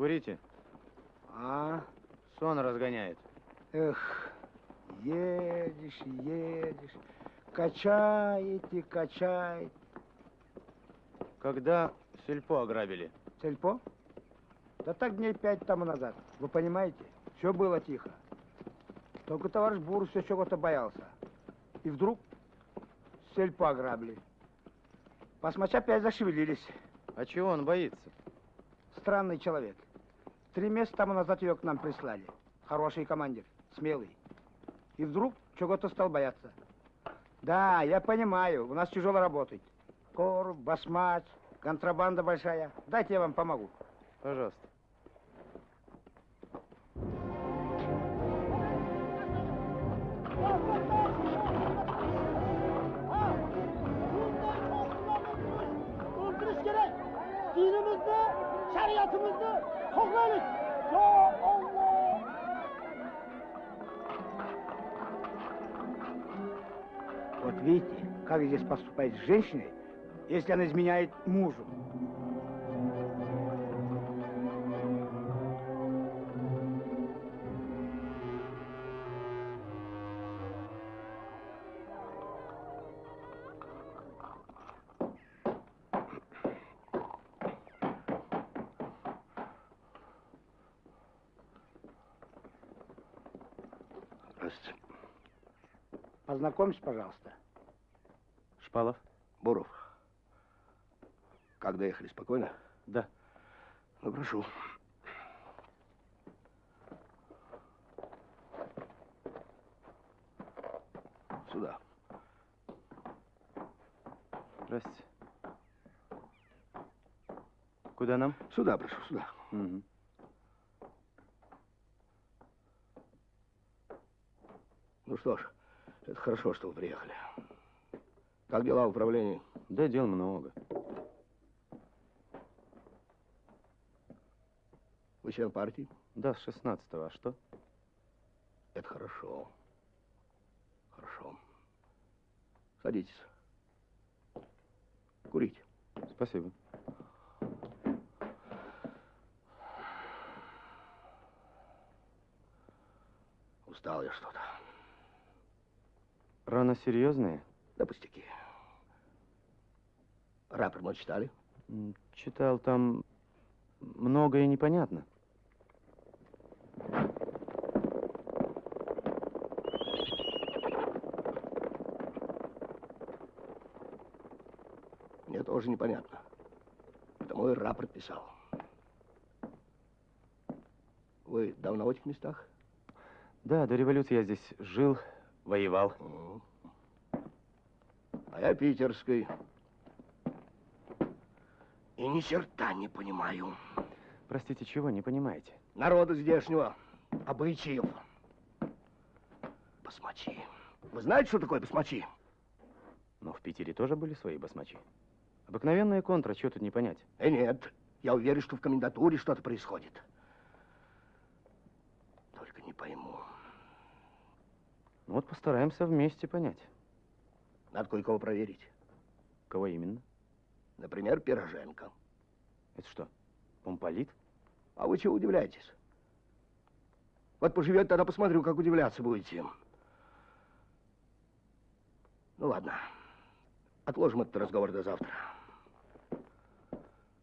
Курите. А? Сон разгоняет. Эх, едешь, едешь, качаете, качаете. Когда сельпо ограбили? Сельпо? Да так дней пять тому назад. Вы понимаете? Все было тихо. Только товарищ Бур все чего-то боялся. И вдруг сельпо ограбили. Посмача опять зашевелились. А чего он боится? Странный человек. Три месяца тому назад ее к нам прислали. Хороший командир, смелый. И вдруг чего-то стал бояться. Да, я понимаю, у нас тяжело работать. Корм, басмач, контрабанда большая. Дайте я вам помогу. Пожалуйста. Вот видите, как здесь поступает с женщиной, если она изменяет мужу. Познакомься, пожалуйста. Шпалов? Буров. Как доехали? Спокойно? Да. Ну, прошу. Сюда. Здрасте. Куда нам? Сюда, прошу, сюда. Мгм. Ну что ж, это хорошо, что вы приехали. Как дела в управлении? Да дел много. Вы член партии? Да, с 16-го. А что? Это хорошо. Хорошо. Садитесь. Курите. Спасибо. Устал я что-то. Рано серьезные? Да пустяки. Рапорт мы читали? Читал там многое непонятно. Мне тоже непонятно. Потому и рапорт писал. Вы давно в этих местах? Да, до революции я здесь жил, воевал. А я питерской. И ни черта не понимаю. Простите, чего, не понимаете? Народа здешнего, обычаев. Басмачи. Вы знаете, что такое басмачи? Но в Питере тоже были свои басмачи. Обыкновенная контра, чего тут не понять? Э, нет. Я уверен, что в комендатуре что-то происходит. Только не пойму. Ну вот постараемся вместе понять. Надо кое-кого проверить. Кого именно? Например, Пироженко. Это что, помполит? А вы чего удивляетесь? Вот поживет, тогда посмотрю, как удивляться будете. Ну ладно. Отложим этот разговор до завтра.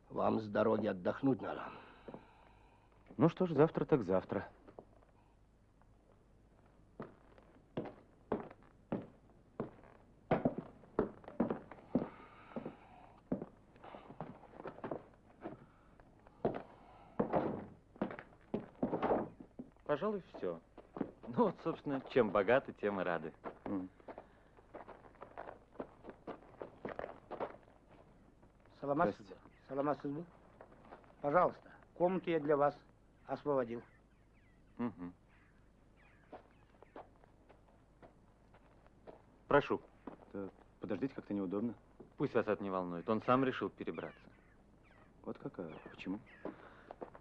Вам с дороги отдохнуть надо. Ну что ж, завтра так завтра. Пожалуй, все. Ну вот, собственно, чем богаты, тем и рады. М. Саламат, Сызбы. Пожалуйста, комнату я для вас освободил. Мгм. Прошу. Да подождите, как-то неудобно. Пусть вас это не волнует. Он сам решил перебраться. Вот какая? Почему?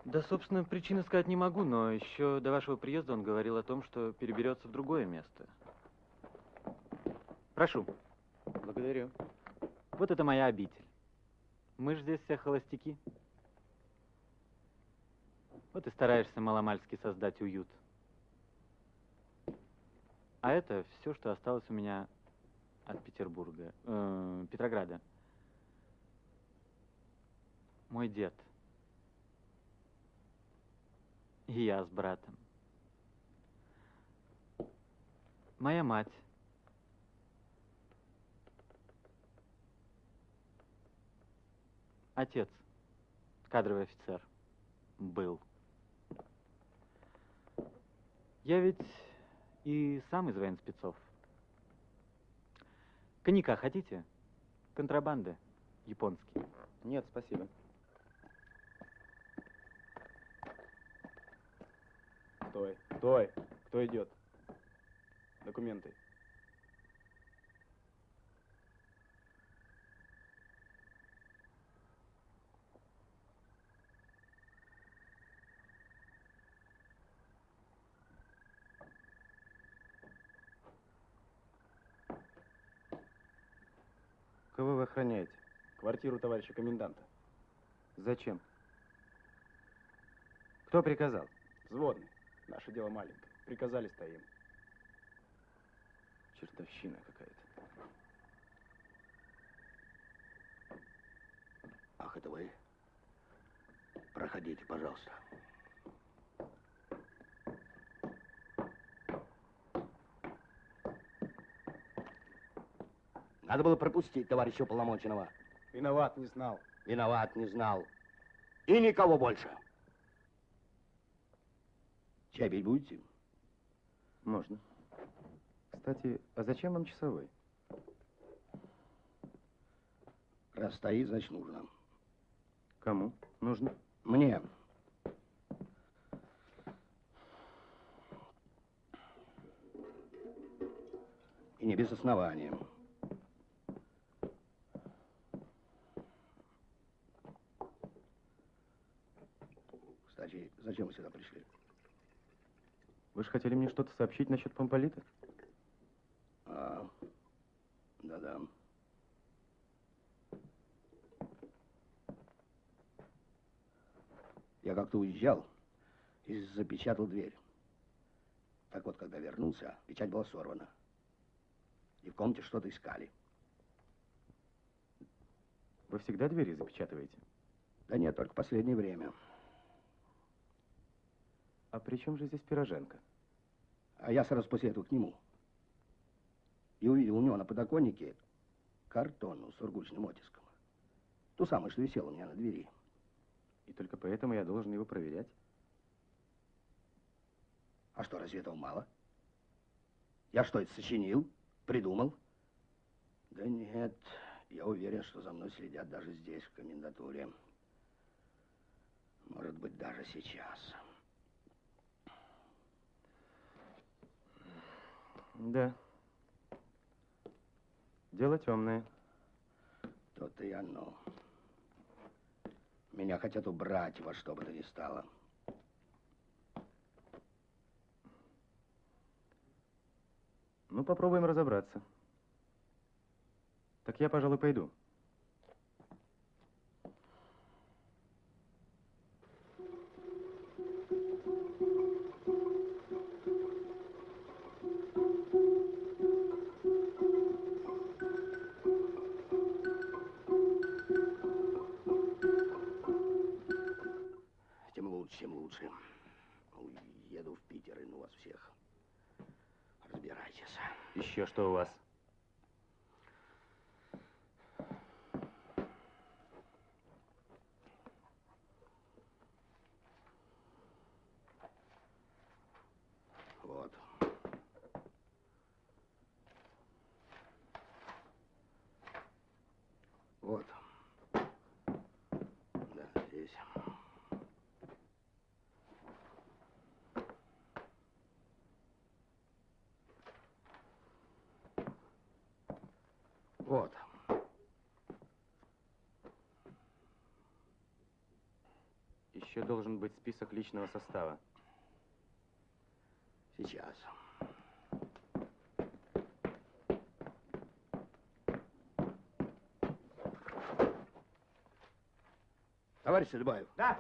Да, собственно, причины сказать не могу, но еще до вашего приезда он говорил о том, что переберется в другое место. Прошу. Благодарю. Вот это моя обитель. Мы же здесь все холостяки. Вот и стараешься маломальски создать уют. А это все, что осталось у меня от Петербурга, э, Петрограда. Мой дед. И я с братом. Моя мать. Отец, кадровый офицер, был. Я ведь и сам из военспецов. Коньяка хотите? Контрабанды японский. Нет, спасибо. Стой, стой. Кто идет? Документы. Кого вы охраняете? Квартиру товарища коменданта. Зачем? Кто приказал? Взводный. Наше дело маленькое. Приказали, стоим. Чертовщина какая-то. Ах, это вы? Проходите, пожалуйста. Надо было пропустить товарища уполномоченного. Виноват, не знал. Виноват, не знал. И никого больше. Чай пить будете? Можно. Кстати, а зачем вам часовой? Раз стоит, значит нужно. Кому? Нужно. Мне. И не без основания. Кстати, зачем вы сюда пришли? Вы же хотели мне что-то сообщить насчет помполита? А, да-да. Я как-то уезжал и запечатал дверь. Так вот, когда вернулся, печать была сорвана. И в комнате что-то искали. Вы всегда двери запечатываете? Да нет, только последнее время. А при чем же здесь пироженка? А я сразу после этого к нему. И увидел у него на подоконнике картонну с сургучным оттиском. Ту самую, что висела у меня на двери. И только поэтому я должен его проверять? А что, разве этого мало? Я что, это сочинил? Придумал? Да нет, я уверен, что за мной следят даже здесь, в комендатуре. Может быть, даже сейчас. Да. Дело темное. То-то и оно. Меня хотят убрать во что бы то ни стало. Ну, попробуем разобраться. Так я, пожалуй, пойду. Тем лучше, Еду в Питер и ну вас всех. Разбирайтесь. Еще что у вас? Вот. Вот. Да, здесь. Еще должен быть список личного состава. Сейчас. Товарищ Сельбаев, Да.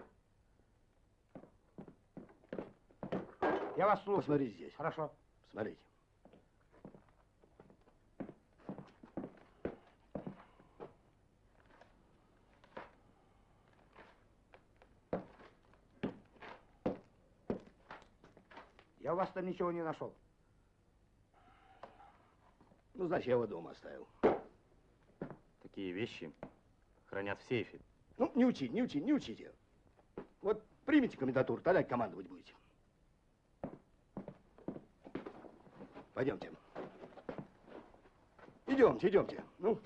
Я вас слушаю. посмотри здесь. Хорошо. Смотрите. Вас там ничего не нашел. Ну, значит, я его дома оставил. Такие вещи хранят в сейфе. Ну, не учите, не учите, не учите. Вот примите комендатуру, тогда командовать будете. Пойдемте. Идемте, идемте. Ну,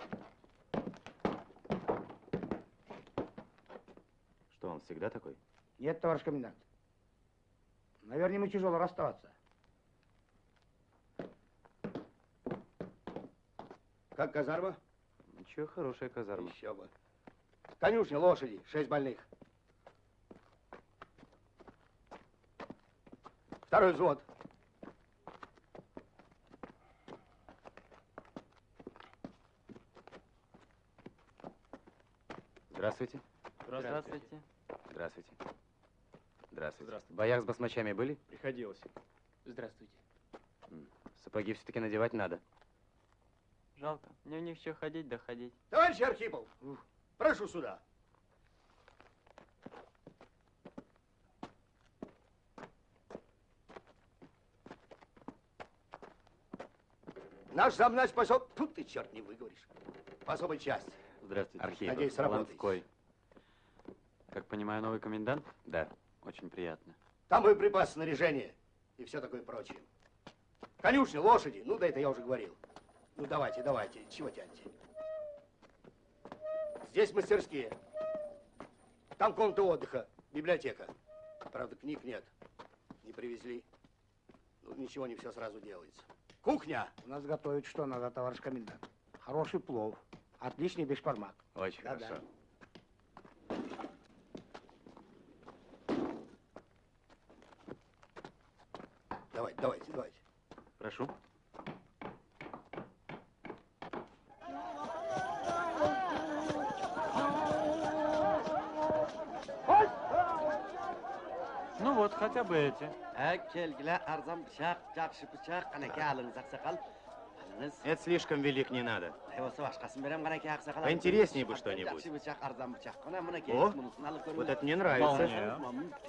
Что, он всегда такой? Нет, товарищ комендант. Наверное, ему тяжело расставаться. как казарма? Ничего, хорошая казарма. Еще бы. Конюшня, лошади, шесть больных. Второй взвод. Здравствуйте. Здравствуйте. Здравствуйте. Здравствуйте. В боях с басмачами были? Приходилось. Здравствуйте. Сапоги все-таки надевать надо. Жалко. Мне в них еще ходить да ходить. Товарищ Архипов, прошу сюда. Наш замнач пошел... Тут ты, черт, не выговоришь. По особой части. Здравствуйте. Архипов. Надеюсь, сработаете. Ланской. Как понимаю, новый комендант? Да. Очень приятно. Там боеприпасы, снаряжение и все такое прочее. Конюшня, лошади. Ну, да это я уже говорил. Ну, давайте, давайте. Чего тянете? Здесь мастерские. Там комната отдыха, библиотека. Правда, книг нет. Не привезли. Ну, ничего, не все сразу делается. Кухня. У нас готовят что надо, товарищ комендант. Хороший плов. Отличный бешпармак. Очень Да-да. хорошо давайте, давайте. Прошу. Ну эти. kelgilar arzon pichoq yaxshi pichoq qanaka aliniz oqsoqol aliniz Это слишком велик, не надо. bo'lsa boshqasini beraman qanaka oqsoqol Поинтереснее бы что-нибудь. yaxshi pichoq arzon pichoq qana buni О, Вот это мне нравится.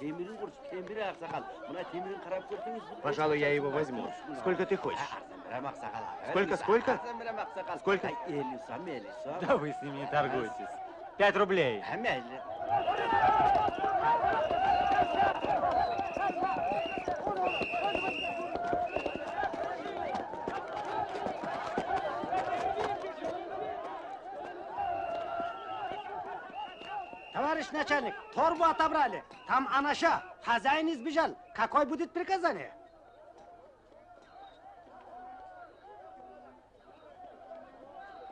temirin qurish temiri oqsoqol buni temirin qarab ko'rdingiz Пожалуй, я его возьму. Сколько ты хочешь? arzon beraman oqsoqol Сколько, сколько? arzon beraman oqsoqol Сколько? so'm so'm Да вы с ними не торгуйтесь. Пять рублей. Товарищ начальник, торбу отобрали. Там анаша. Хозяин избежал. Какое будет приказание?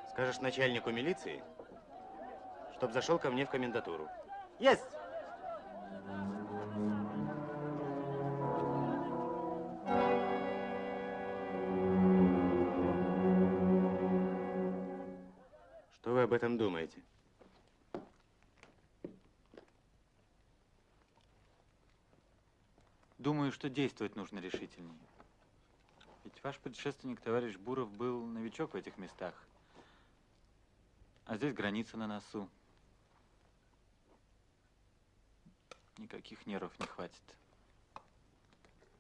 Скажешь начальнику милиции, чтоб зашел ко мне в комендатуру. Есть. Что действовать нужно решительнее. Ведь ваш предшественник, товарищ Буров, был новичок в этих местах. А здесь граница на носу. Никаких нервов не хватит.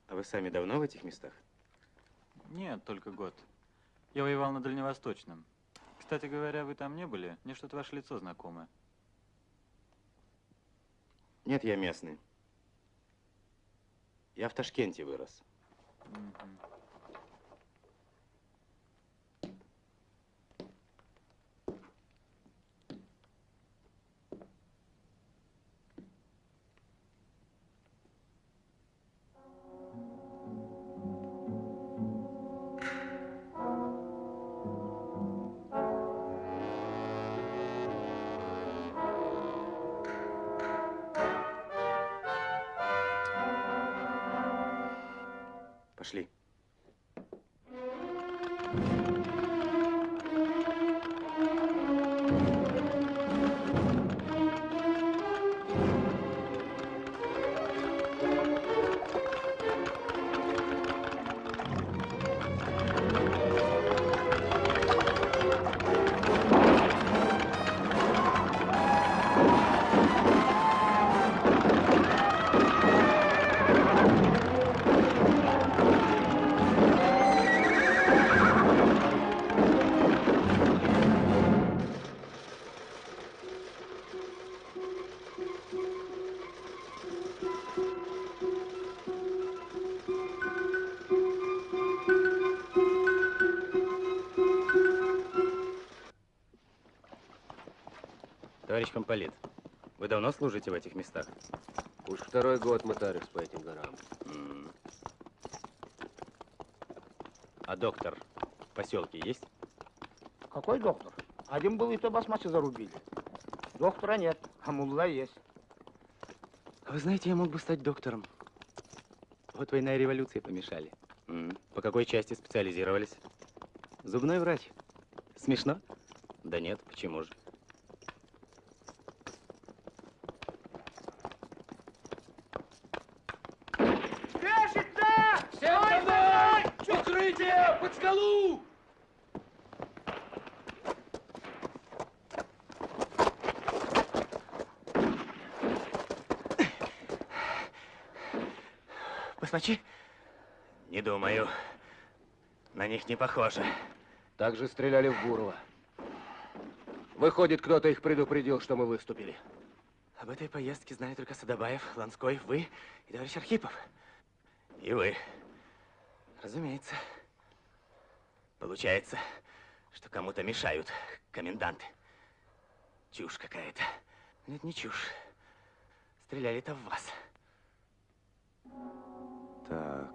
А вы сами давно в этих местах? Нет, только год. Я воевал на Дальневосточном. Кстати говоря, вы там не были? Мне что-то ваше лицо знакомое. Нет, я местный. Я в Ташкенте вырос. Товарищ комполит, вы давно служите в этих местах? Уж второй год мотарюсь по этим горам. М. А доктор в поселке есть? Какой доктор? Один был, и то басмачи зарубили. Доктора нет, а мулла есть. Вы знаете, я мог бы стать доктором. Вот война и революция помешали. М. По какой части специализировались? Зубной врач. Смешно? Да нет, почему же? Басмачи? Не думаю. На них не похоже. Так же стреляли в Бурова. Выходит, кто-то их предупредил, что мы выступили. Об этой поездке знали только Садобаев, Ланской, вы и товарищ Архипов. И вы. Разумеется. Получается, что кому-то мешают коменданты. Чушь какая-то. Нет, не чушь. Стреляли-то в вас. Так.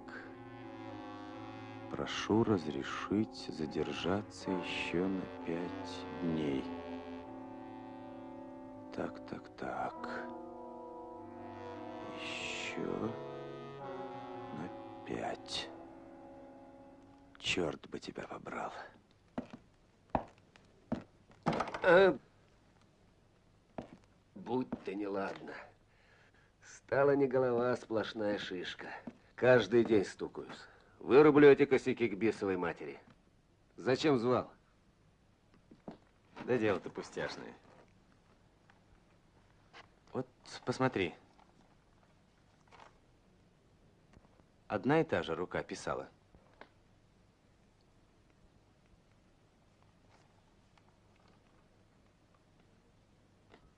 Прошу разрешить задержаться еще на пять дней. Так, так, так. Еще на пять. Черт бы тебя побрал. А, будь ты неладно. Стала не голова, а сплошная шишка. Каждый день стукаюсь. Вырублю эти косяки к бесовой матери. Зачем звал? Да дело-то пустяшное. Вот посмотри. Одна и та же рука писала.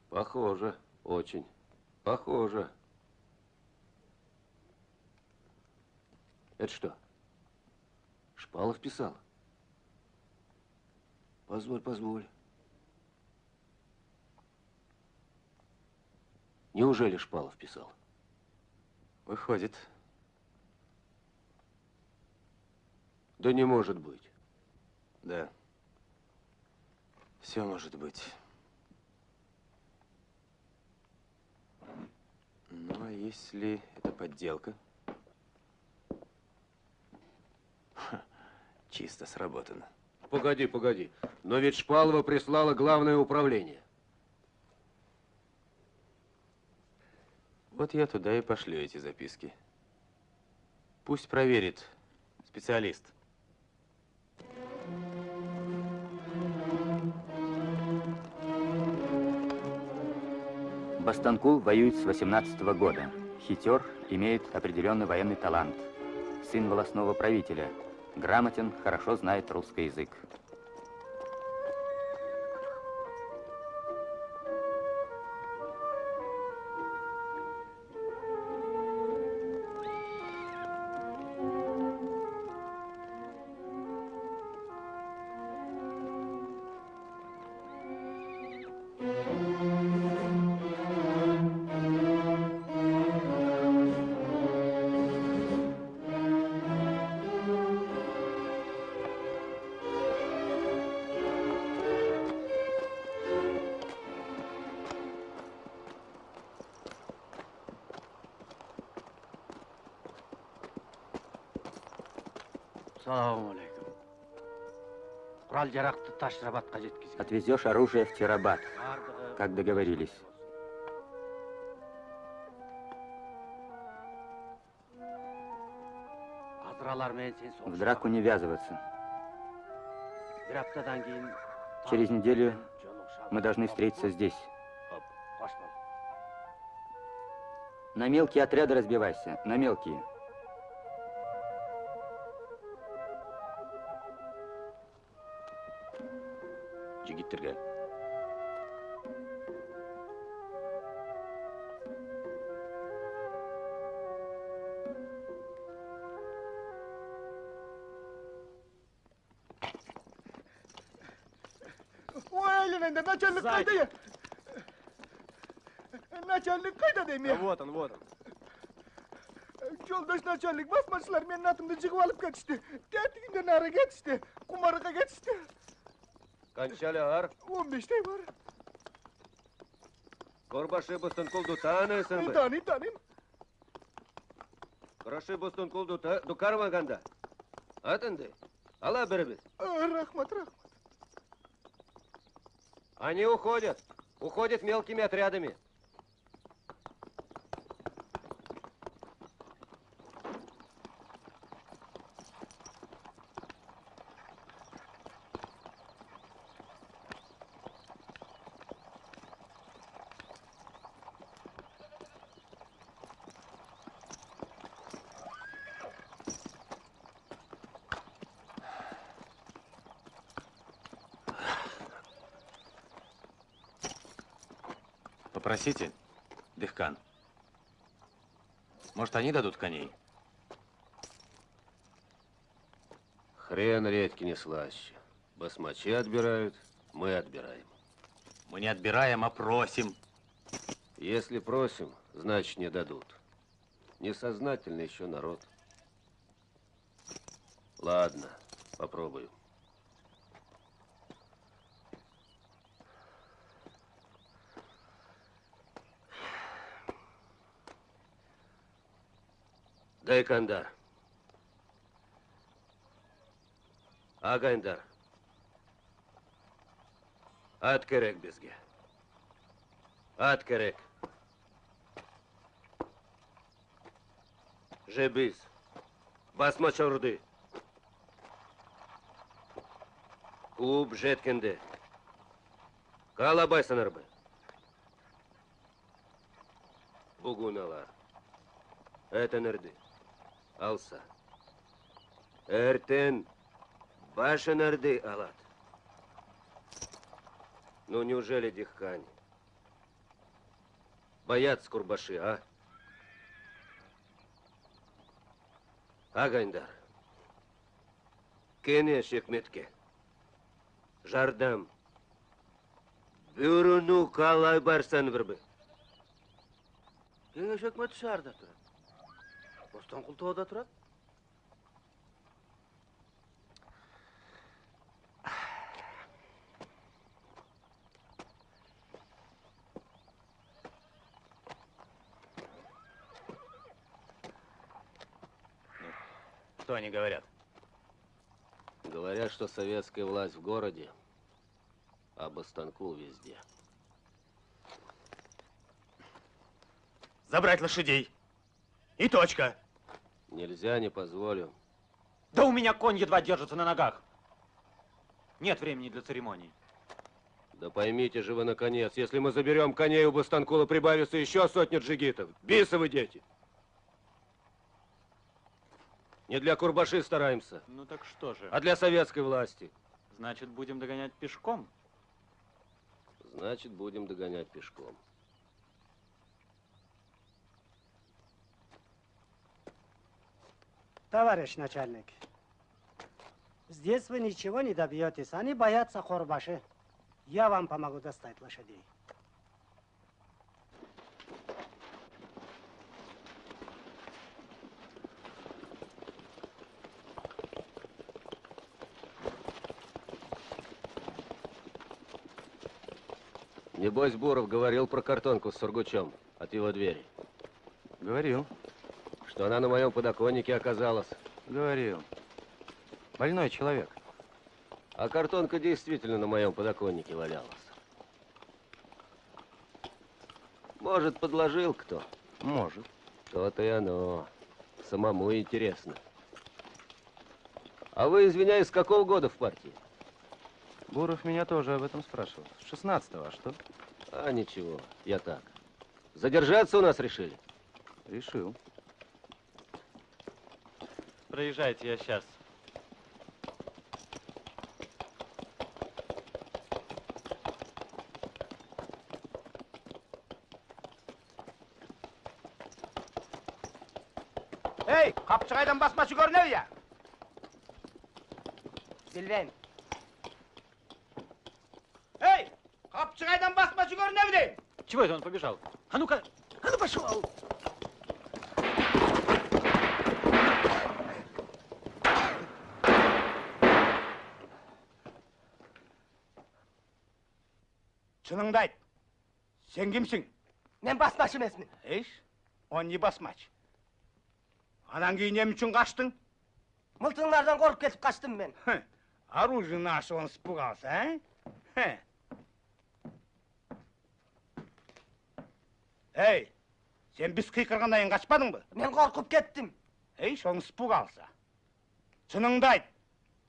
Похоже, очень. Похоже. Это что? Шпалов писал? Позволь, позволь. Неужели Шпалов писал? Выходит. Да не может быть. Да. Все может быть. Ну, а если это подделка? Ха, чисто сработано. Погоди, погоди. Но ведь Шпалова прислало главное управление. Вот я туда и пошлю эти записки. Пусть проверит специалист. Бастанкул воюет с 18 года. Хитер, имеет определенный военный талант. Сын волосного правителя. Грамотен, хорошо знает русский язык. Yetkazing Отвезешь оружие в Тирабад, как договорились. В драку не ввязываться. Через неделю мы должны встретиться здесь. На мелкие отряды разбивайся, на мелкие. Жигиттерге. Ой, Ленинда, начальник қайда е? Начальник қайда Да деймін вот он, вот он. Жолдаш начальник басмашылар менің атымды жығып алып кетішті. Тәтігімден ары кетішті. Құмарыға кетішті. Кончалар, 15 бар. Корбаши Бостонкул дутанайсың бі? Таный, таным. Құрашы Бостонкул дута, дукармаганда. Атынды, ала бірібіз. Рахмат, рахмат. Они уходят. Уходят мелкими отрядами. Попросите, Дыхкан. Может, они дадут коней? Хрен редьки не слаще. Басмачи отбирают, мы отбираем. Мы не отбираем, а просим. Если просим, значит не дадут. Несознательный еще народ. Ладно, попробую. Дай кандар. Агайдар. Ат керек бізге. Ат керек. Жебіз. Басмач ұрды. Клуб жеткенде. Қалабайсыңар бы. Бүгін алар. Әтінірді. Алса. Әртен башынырды алат. Ну неужели дихкани? Боятся курбаши, а? Агайдар. Кене шекметке. Жардам. Бюріну қалай барсан бірбі. Кеңеш өкмөтү шаарда турат. Бостонкул тоодо турат. Что они говорят? Говорят, что советская власть в городе, а Бастанкул везде. Забрать лошадей. И точка. Нельзя, не позволю. Да у меня конь едва держится на ногах. Нет времени для церемоний. Да поймите же вы, наконец, если мы заберем коней у Бастанкула, прибавится еще сотни джигитов. Бисовы дети. Не для Курбаши стараемся, Ну так что же? а для советской власти. Значит, будем догонять пешком? Значит, будем догонять пешком. Товарищ начальник, здесь вы ничего не добьетесь. Они боятся хорбаши. Я вам помогу достать лошадей. Небось, Буров говорил про картонку с сургучом от его двери. Говорил. Что она на моем подоконнике оказалась. Говорил. Больной человек. А картонка действительно на моем подоконнике валялась. Может, подложил кто? Может. То-то и оно. Самому интересно. А вы, извиняюсь, с какого года в партии? Буров меня тоже об этом спрашивал. С 16-го, а что? А ничего, я так. Задержаться у нас решили? Решил. Проезжайте, я сейчас. Ey, kapçıkaydan basmaçı görünüyor ya. Bilven. Эй, kapçıkaydan basmaçı görünüyor değil. Чего это он побежал? А ну-ка, а ну пошел! шыныңды айт. Сен кемсің? мен басмашым, емеспін еш он не басмач анан кейін эмне үчүн качтың кетіп коркуп кетип качтым мен ашы, оны он қалса, а эй сен біз биз кыйкыргандан қашпадың качпадыңбы мен коркуп кеттим эйш он испугался чыныңды айт.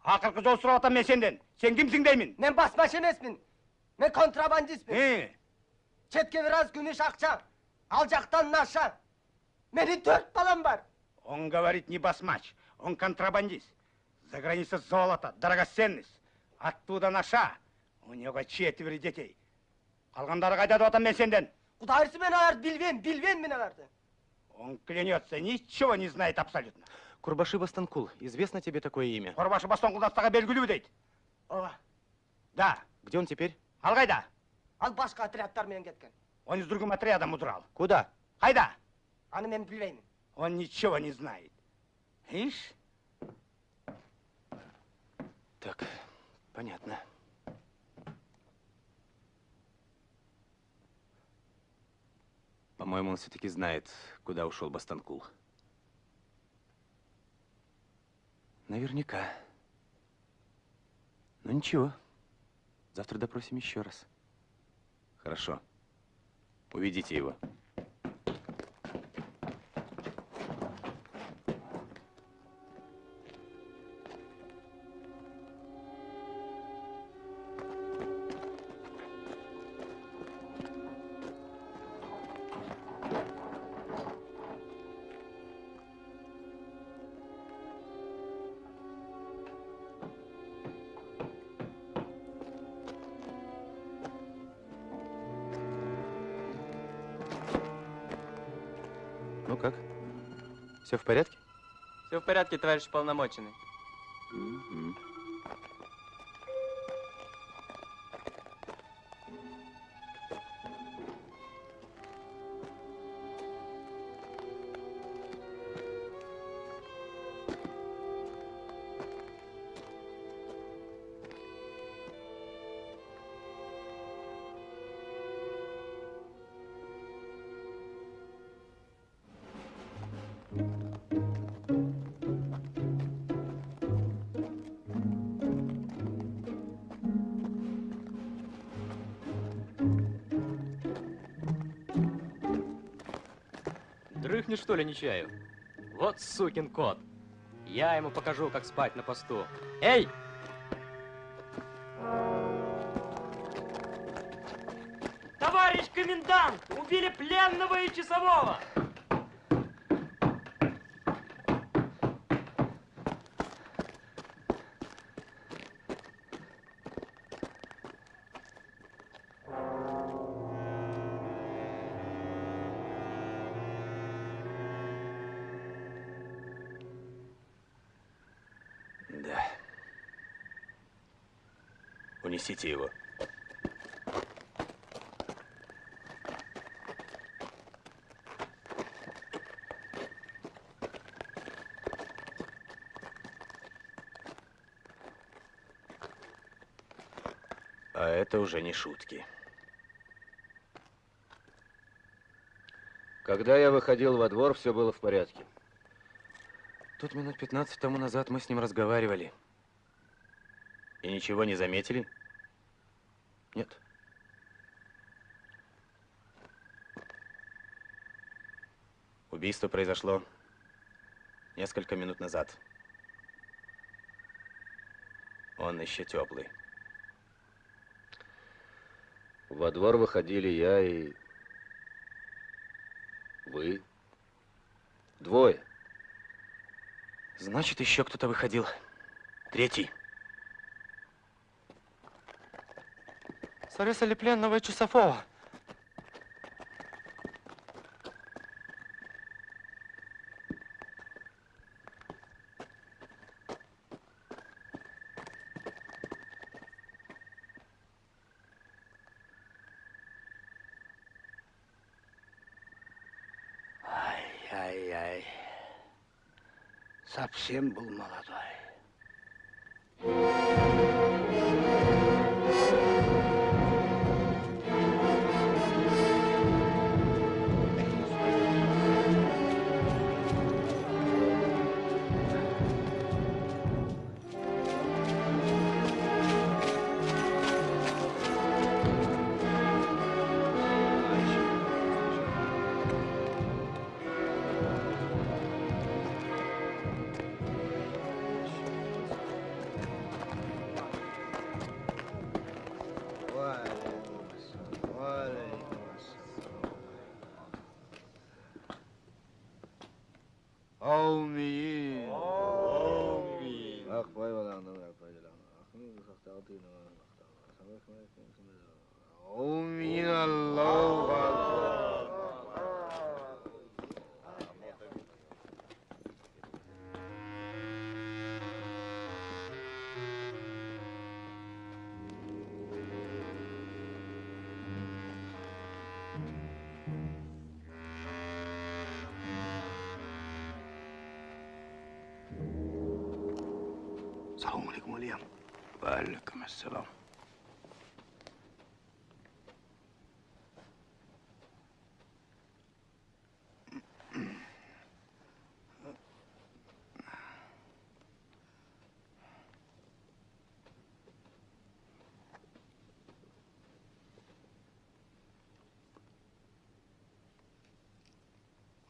Ақырқы жол сурап атам мен сенден? Сен кімсің деймін? мен басмаш эмесмин emesmin. Men kontrabandistmin. He, Çetke biraz gümüş akça. Alacaktan naşa. Benim dört balam var. он говорит не басмач, он контрабандист. За границей золото, драгоценность. Оттуда наша. У него четверо детей. Қалғандары қайда деп атам мен сенден? Kudayırsı beni ağırdı, bilven, bilven beni ağırdı. Он клянется, ничего не знает абсолютно. Курбаши Бастанкул. Известно тебе такое имя? Қорбашы бастан құлдастаға белгілі дейді. Ова, Да, Где он теперь? Ал қайда? al başka отрядтармен кеткен. Он с другим отрядом удрал. Куда? Қайда? Аны мен білбеймін. Он ничего не знает. Ишь, Так, понятно. По-моему, он все-таки знает, куда ушел Бастанкул. Наверняка. Ну ничего. Завтра допросим еще раз. Хорошо. Уведите его. Ну как? Все в порядке? Все в порядке, товарищ полномоченный. Мгм. Что ли, Нечаев? Вот сукин кот. Я ему покажу, как спать на посту. Эй! Товарищ комендант! Убили пленного и часового! Это уже не шутки. Когда я выходил во двор, все было в порядке. Тут минут 15 тому назад мы с ним разговаривали. И ничего не заметили? Нет. Убийство произошло несколько минут назад. Он еще теплый. Во двор выходили я и... Вы. Двое. Значит, еще кто-то выходил. Третий. Зарезали пленного часового. Ай-яй-яй. Совсем был молодой.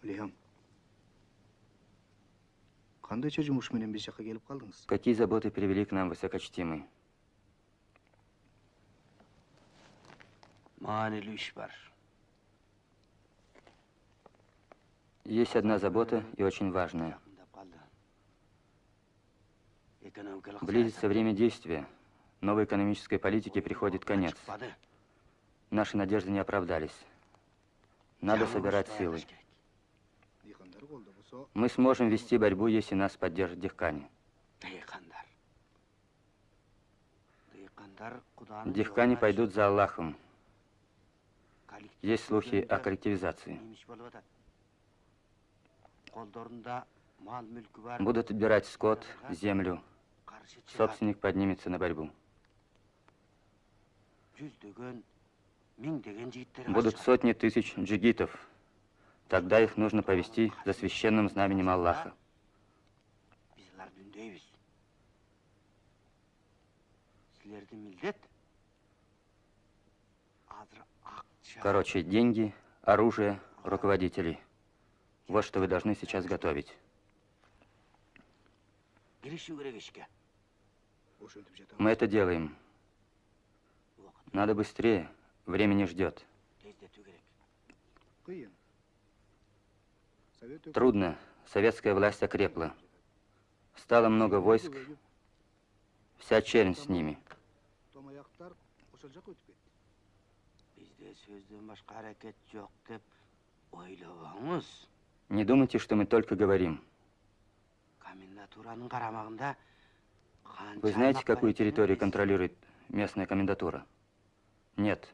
Лиам. Қандайша жұмыш менен біз жаққа келіп қалдыңыз? Какие заботы привели к нам, высокочтимый? Маанилүү иш бар. Есть одна забота и очень важная. Близится время действия. Новой экономической политике приходит конец. Наши надежды не оправдались. Надо собирать силы. Диқандар қолда болса, Мы сможем вести борьбу, если нас поддержат дихкани. диқандар. Диқандар Құданың Дихкани жолына пойдут за Аллахом. коллектив Есть слухи о түрінде коллективизации. неміс болып жатады. Қолдарында мал мүлкі бар. Будут отбирать скот, землю. қарсы шығады. Собственник поднимется на борьбу. жүздеген мыңдеген жігіттер Будут қарсы сотни тысяч джигитов. Тогда их нужно повести за священным знаменем Аллаха. біз оларды үндейміз сілерді милдет азыр ақша Короче, деньги, оружие, руководителей. Вот что вы должны сейчас готовить. кірішу керек ішке ошентип жатамыз Мы это делаем. Надо быстрее. Время не ждет. Трудно. Советская власть окрепла. Стало много войск. Вся чернь с ними. томаяқтар ошол жаққа өтіп кетті бізде сөзден башқа әрекет жоқ деп ойлабаңыз Не думайте, что мы только говорим. комендатураның қарамағында Вы знаете, какую территорию контролирует местная комендатура? Нет.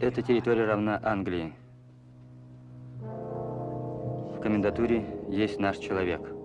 Эта территория равна Англии. В комендатуре есть наш человек.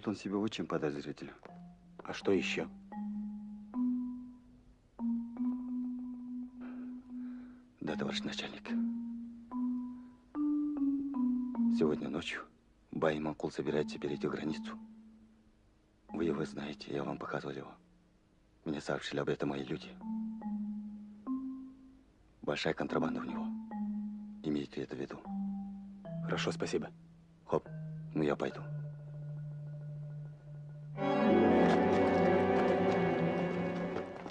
Ведет он себя очень подозрительно. А что еще? Да, товарищ начальник. Сегодня ночью Бай Макул собирается перейти границу. Вы его знаете, я вам показывал его. Мне сообщили об этом мои люди. Большая контрабанда у него. Имейте это в виду. Хорошо, спасибо. Хоп, ну я пойду.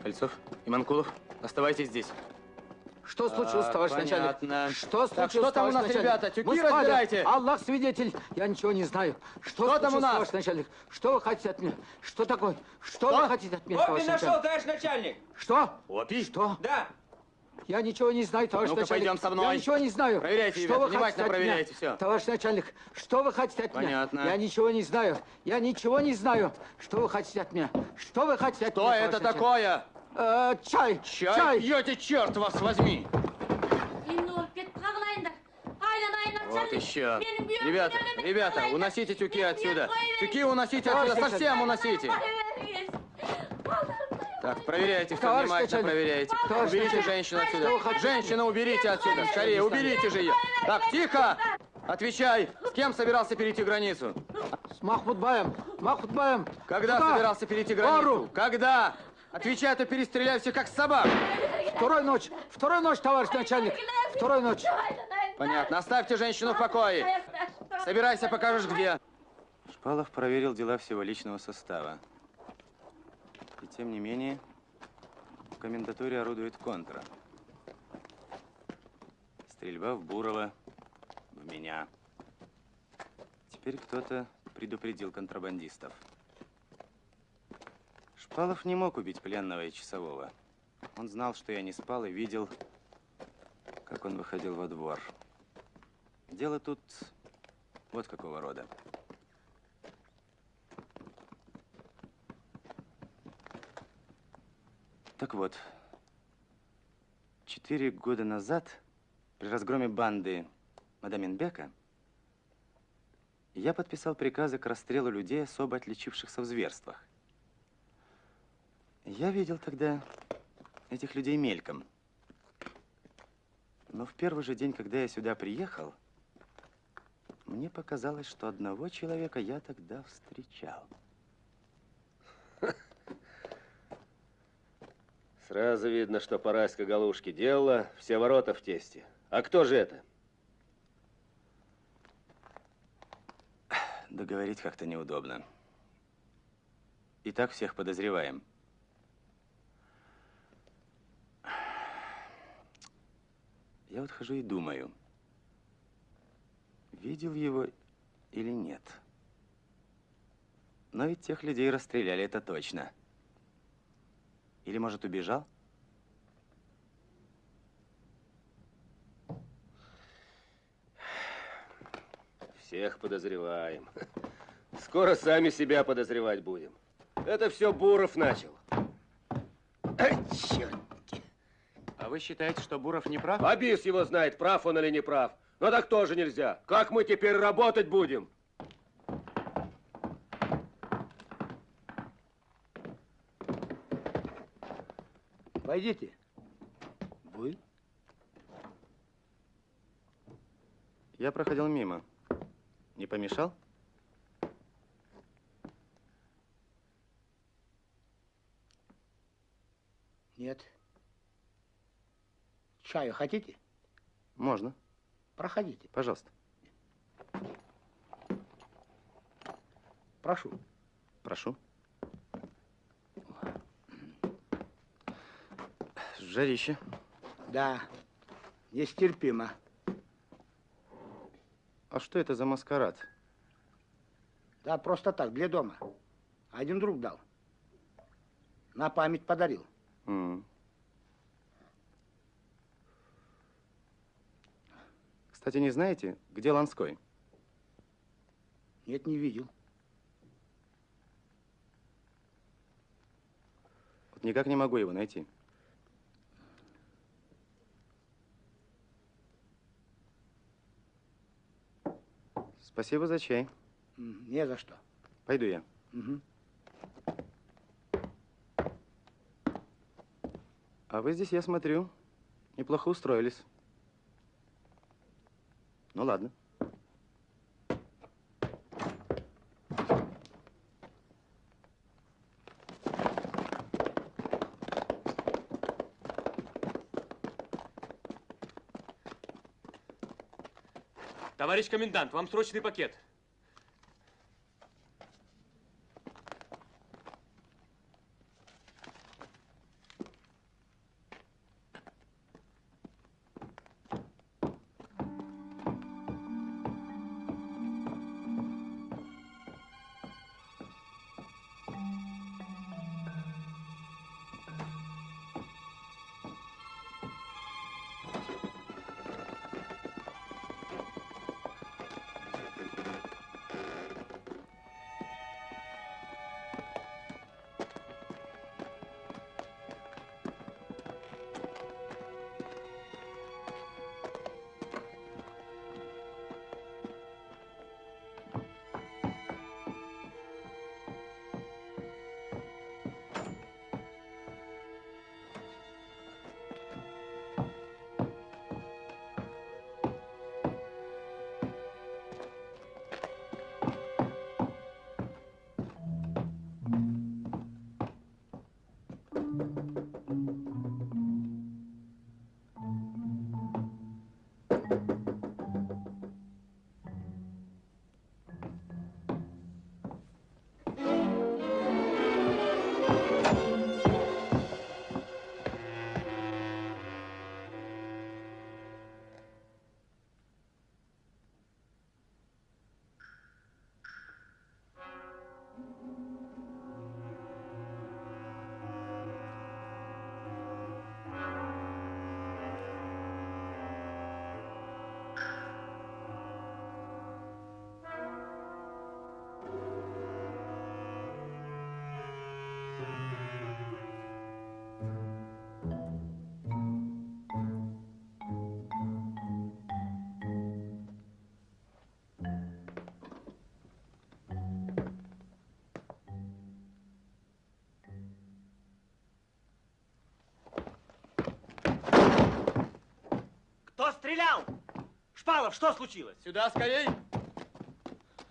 Кольцов и Манкулов, оставайтесь здесь. Что случилось, А, товарищ понятно. начальник? Что Так, случилось, что там у нас, начальник? ребята? Тюки Мы разбирайте. Аллах свидетель, я ничего не знаю. Что, Что там у нас? товарищ начальник? Что вы хотите от меня? Что такое? Что, вы хотите от меня, Опи товарищ нашел, начальник? товарищ начальник! Что? Опи? Что? Да. Я ничего не знаю, товарищ Ну-ка, начальник. пойдем со мной. Я ничего не знаю. Проверяйте, что ребята, вы внимательно хотите от проверяйте меня? всё. Товарищ начальник, что вы хотите от Понятно. меня? Я ничего не знаю. Я ничего не знаю. Что вы хотите от меня? Что вы хотите от Что меня, это товарищ начальник? такое? Э, чай. Чай, Чай. пьете, черт вас возьми! Вот еще. Ребята, ребята, уносите тюки отсюда. Тюки уносите отсюда, совсем уносите. Так, проверяйте, все внимательно проверяйте. Уберите женщину отсюда. Женщину уберите отсюда. Скорее, уберите же ее. Так, тихо! Отвечай, с кем собирался перейти границу? С Махмудбаем. Махмудбаем. Когда Куда? собирался перейти границу? Пару. Когда? Отвечай, а то перестреляю все как собак. Второй ночь. Второй ночь, товарищ начальник. Второй ночь. Понятно. Оставьте женщину в покое. Собирайся, покажешь где. Шпалов проверил дела всего личного состава. И тем не менее, в комендатуре орудует контра. Стрельба в Бурова, в меня. Теперь кто-то предупредил контрабандистов. Шпалов не мог убить пленного и часового. Он знал, что я не спал и видел, как он выходил во двор. Дело тут вот какого рода. Так вот, четыре года назад при разгроме банды Мадаминбека я подписал приказы к расстрелу людей, особо отличившихся в зверствах. Я видел тогда этих людей мельком. Но в первый же день, когда я сюда приехал, мне показалось, что одного человека я тогда встречал. Сразу видно, что Параська Галушки делала все ворота в тесте. А кто же это? Договорить как-то неудобно. И так всех подозреваем. Я вот хожу и думаю, видел его или нет. Но ведь тех людей расстреляли, это точно. Или, может, убежал? Всех подозреваем. Скоро сами себя подозревать будем. Это все Буров начал. Ай, черт. А вы считаете, что Буров не прав? Абис его знает, прав он или не прав. Но так тоже нельзя. Как мы теперь работать будем? Войдите. Вы? Я проходил мимо. Не помешал? Нет. Чаю хотите? Можно. Проходите. Пожалуйста. Прошу. Прошу. Жарище. Да, нестерпимо. А что это за маскарад? Да, просто так, для дома. Один друг дал. На память подарил. М. Кстати, не знаете, где Ланской? Нет, не видел. Вот никак не могу его найти. Спасибо за чай. Не за что. Пойду я. Мгм. А вы здесь, я смотрю, неплохо устроились. Ну ладно. Товарищ комендант, вам срочный пакет. Стрелял? Шпалов, что случилось? Сюда скорей!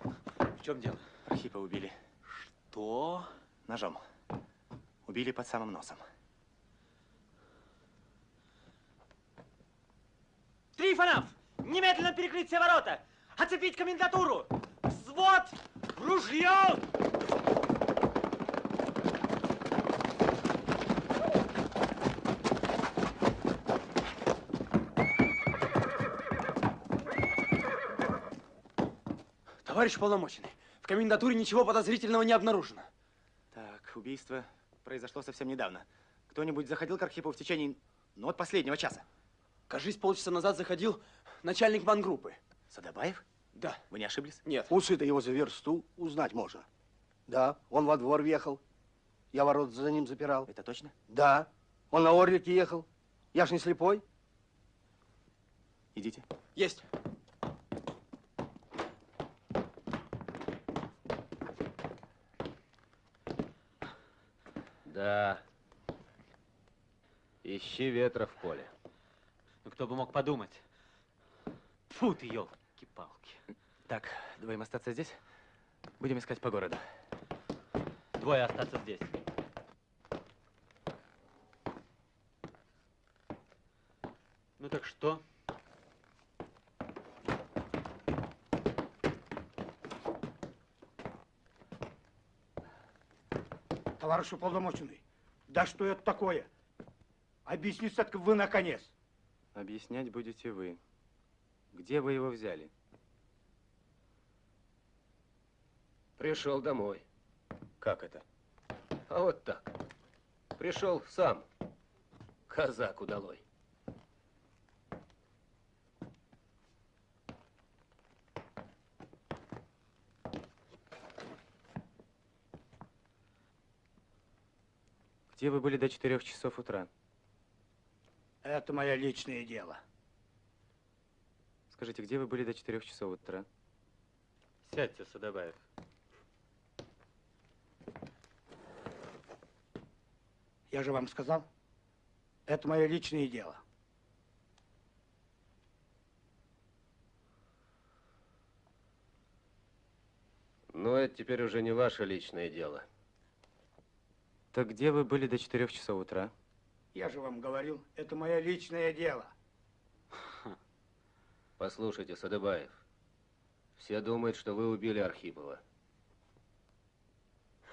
В чем дело? Архипа убили. Что? Ножом. Убили под самым носом. Трифонов! Немедленно перекрыть все ворота! Оцепить комендатуру! Взвод! Ружье! Товарищ полномоченный, в комендатуре ничего подозрительного не обнаружено. Так, убийство произошло совсем недавно. Кто-нибудь заходил к Архипу в течение, ну, вот последнего часа? Кажись, полчаса назад заходил начальник мангруппы. Садобаев? Да. Вы не ошиблись? Нет. Усы-то его за версту узнать можно. Да, он во двор въехал. Я ворот за ним запирал. Это точно? Да, он на Орлике ехал. Я ж не слепой. Идите. Есть. Да. Ищи ветра в поле. Ну, кто бы мог подумать. Фу ты, елки-палки. Так, двоим остаться здесь. Будем искать по городу. Двое остаться здесь. Ну так что? Товарищ уполномоченный, да что это такое? Объясните только вы наконец. Объяснять будете вы. Где вы его взяли? Пришел домой. Как это? А вот так. Пришел сам. Казак удалой. Где вы были до четырех часов утра? Это мое личное дело. Скажите, где вы были до четырех часов утра? Сядьте, Садобаев. Я же вам сказал, это мое личное дело. Но это теперь уже не ваше личное дело. Так где вы были до 4 часов утра? Я же вам говорил, это мое личное дело. Послушайте, Садыбаев, все думают, что вы убили Архипова.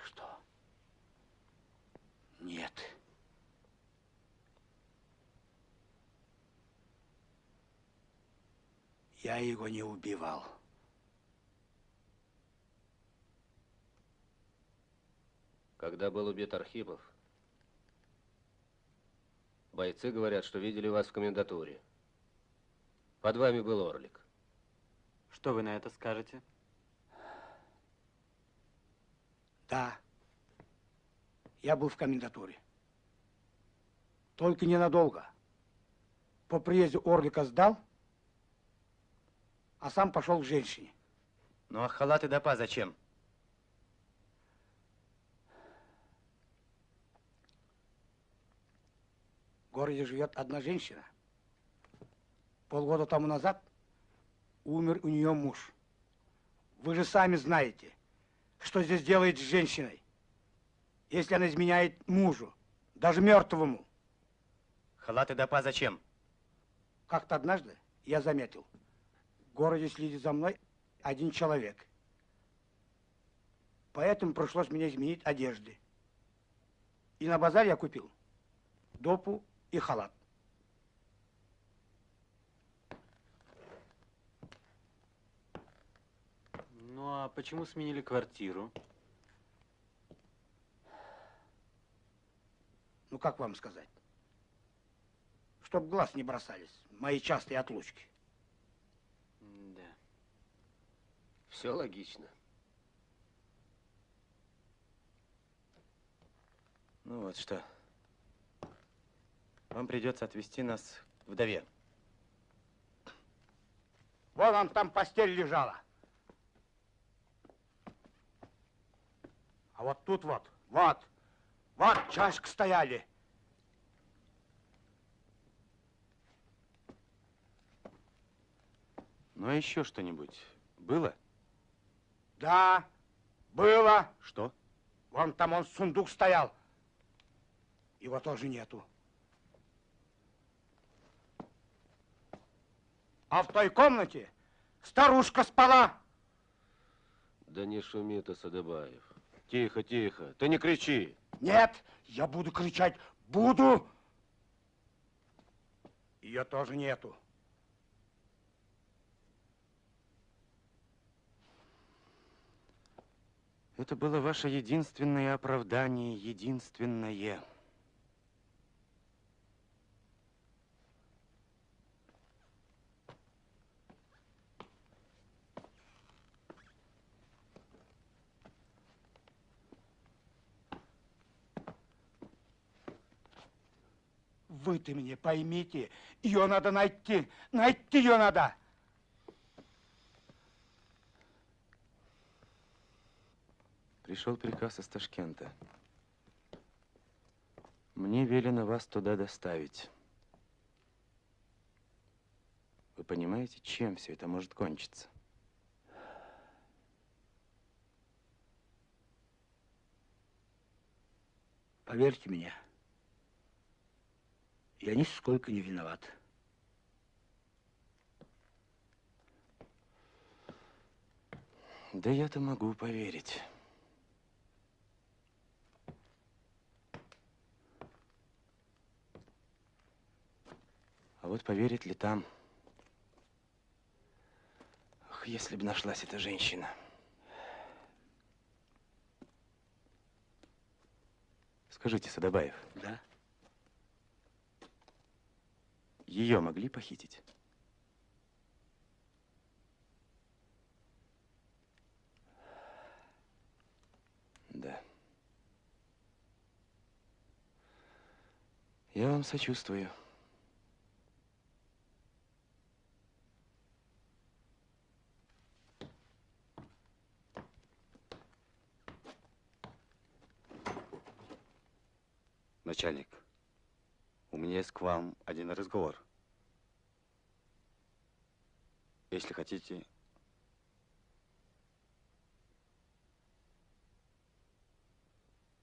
Что? Нет. Я его не убивал. Когда был убит Архипов, бойцы говорят, что видели вас в комендатуре. Под вами был Орлик. Что вы на это скажете? Да. Я был в комендатуре. Только ненадолго. По приезде Орлика сдал, а сам пошел к женщине. Ну а халат и допа зачем? Городе живет одна женщина. Полгода тому назад умер у нее муж. Вы же сами знаете, что здесь делает с женщиной, если она изменяет мужу, даже мертвому. Халат и допа зачем? Как-то однажды я заметил, в городе следит за мной один человек. Поэтому пришлось мне изменить одежды. И на базаре я купил допу и халат. Ну а почему сменили квартиру? Ну, как вам сказать? Чтоб глаз не бросались, мои частые отлучки. Да. Все логично. Ну вот что. Вам придется отвезти нас к вдове. Вон он там постель лежала. А вот тут вот, вот, вот чашка стояли. Ну а еще что-нибудь было? Да, было. Что? Вон там он сундук стоял. Его тоже нету. А в той комнате старушка спала. Да не шуми ты, Садыбаев. Тихо, тихо. Ты не кричи. Нет, я буду кричать. Буду. Ее тоже нету. Это было ваше единственное оправдание, единственное. Вы ты мне поймите, ее надо найти, найти ее надо. Пришел приказ из Ташкента. Мне велено вас туда доставить. Вы понимаете, чем все это может кончиться? Поверьте мне, я нисколько не виноват. Да я-то могу поверить. А вот поверит ли там? Ах, если бы нашлась эта женщина. Скажите, Садобаев. Да? Ее могли похитить? Да. Я вам сочувствую. Начальник, у меня есть к вам один разговор. Если хотите,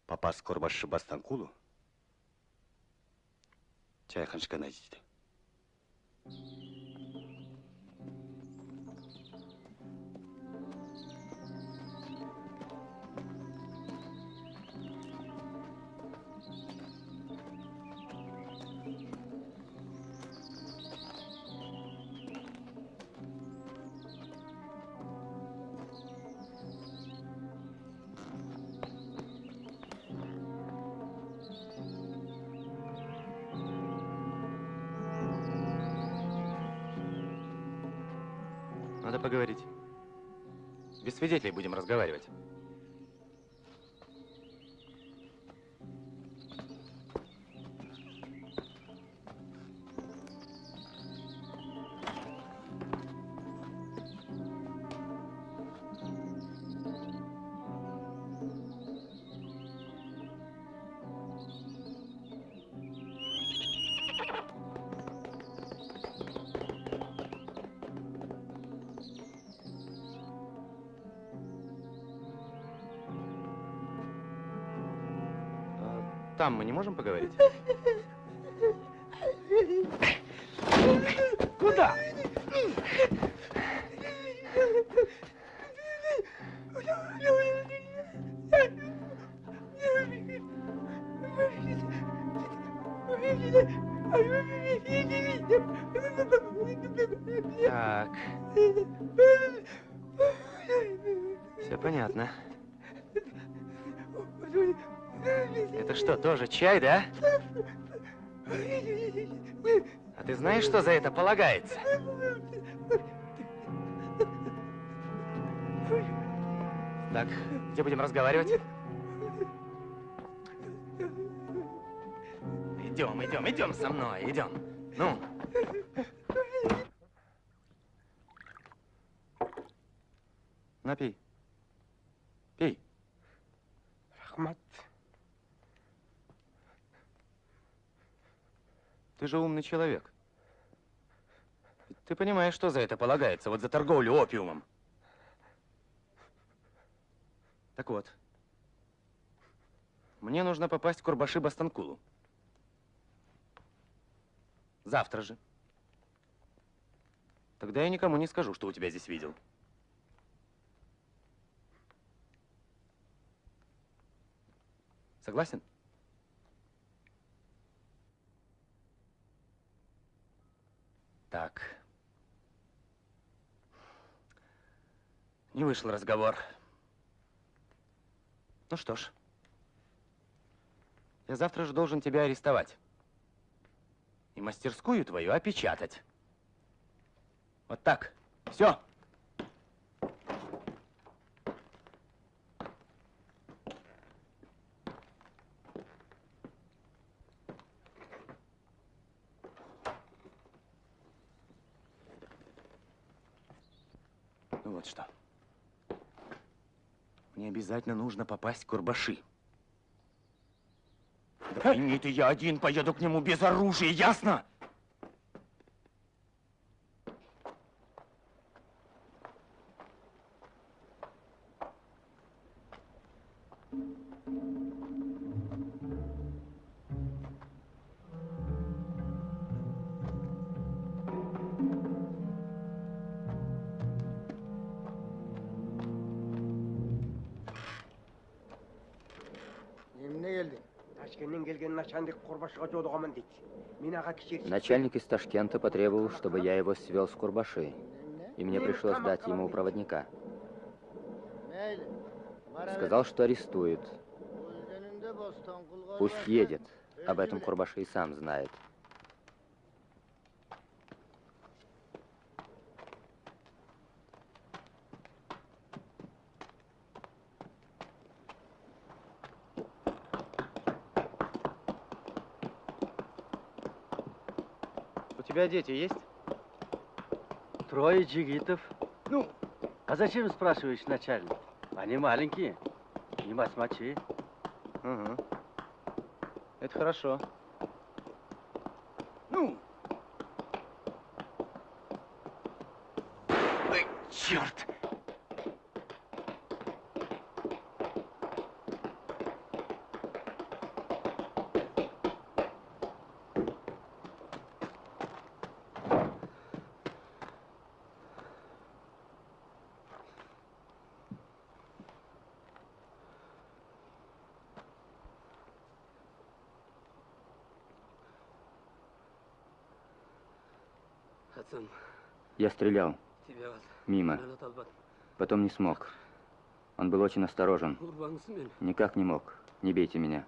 попасть в Корбаш Бастанкулу, чай ханшка найдите. Свидетелей будем разговаривать. Поговорить? Что, тоже чай, да? А ты знаешь, что за это полагается? Так, где будем разговаривать? Идем, идем, идем со мной, идем. Ну. Напей. Пей. Рахмат. Ты же умный человек. Ты понимаешь, что за это полагается, вот за торговлю опиумом. Так вот, мне нужно попасть в Курбаши Бастанкулу. Завтра же. Тогда я никому не скажу, что у тебя здесь видел. Согласен? Так. Не вышел разговор. Ну что ж. Я завтра же должен тебя арестовать. И мастерскую твою опечатать. Вот так. Все. Ну вот что. Мне обязательно нужно попасть в Курбаши. Да пойми ты, я один поеду к нему без оружия, ясно? Начальник из Ташкента потребовал, чтобы я его свел с Курбаши. И мне пришлось дать ему проводника. Сказал, что арестует. Пусть едет. Об этом Курбаши и сам знает. Тебя дети есть? Трое джигитов. Ну, а зачем спрашиваешь, начальник? Они маленькие, не басмачи. Угу. Это хорошо. Ну, Ой, черт! Хасан, Я стрелял. Мимо. Потом не смог. Он был очень осторожен. Никак не мог. Не бейте меня.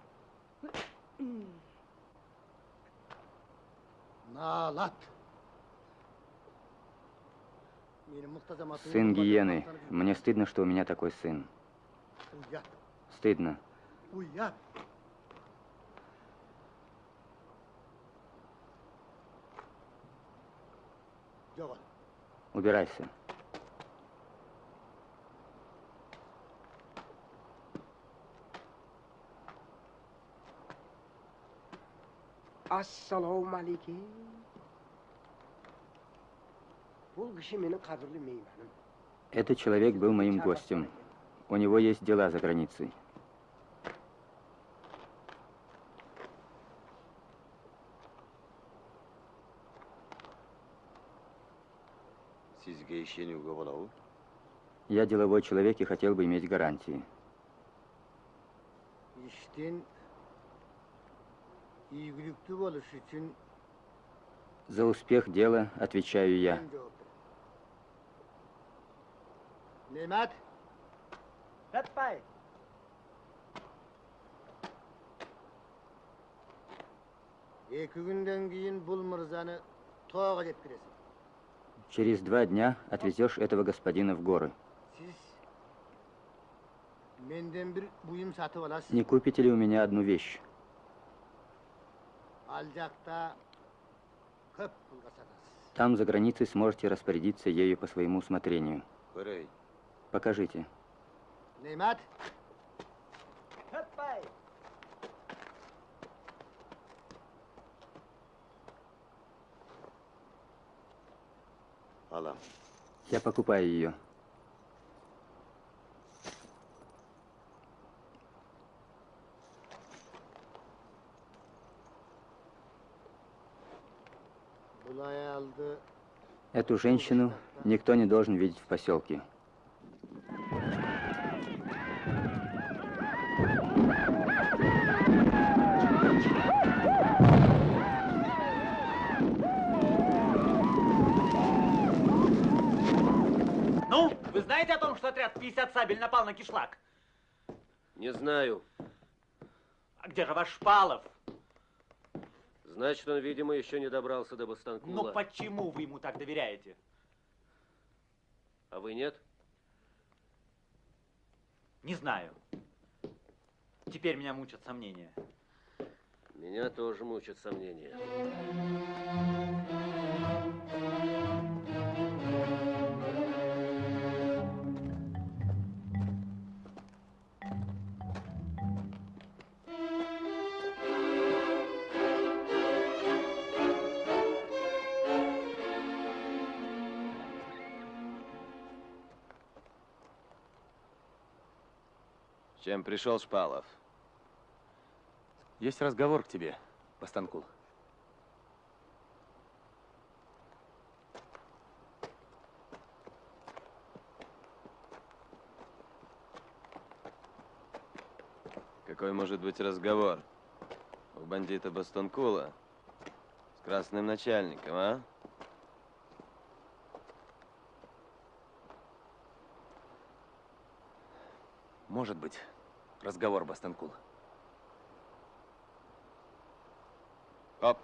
Сын гиены. Мне стыдно, что у меня такой сын. Стыдно. Убирайся. assalomu alaykum Этот человек был моим гостем. У него есть дела за границей. Я деловой человек и хотел бы иметь гарантии. İşten игілікті болыш үшін За успех дела отвечаю я. мен жауап беремін. Немат? Ratbay. Екі күнден кейін бұл мырзаны тоға жеткіресің. Через два дня отвезешь этого господина в горы. Не купите ли у меня одну вещь? Там, за границей, сможете распорядиться ею по своему усмотрению. Көрей. Покажите. Алам. Я покупаю ее. Эту женщину никто не должен видеть в поселке. 150 сабель напал на кишлак? Не знаю. А где же ваш Шпалов? Значит, он, видимо, еще не добрался до Бастанкула. Ну почему вы ему так доверяете? А вы нет? Не знаю. Теперь меня мучат сомнения. Меня тоже мучат сомнения. Чем пришел Шпалов? Есть разговор к тебе, Постанкул. Какой может быть разговор? У бандита Бастонкула с красным начальником, а? Может быть, разговор, Бастанкул. Оп.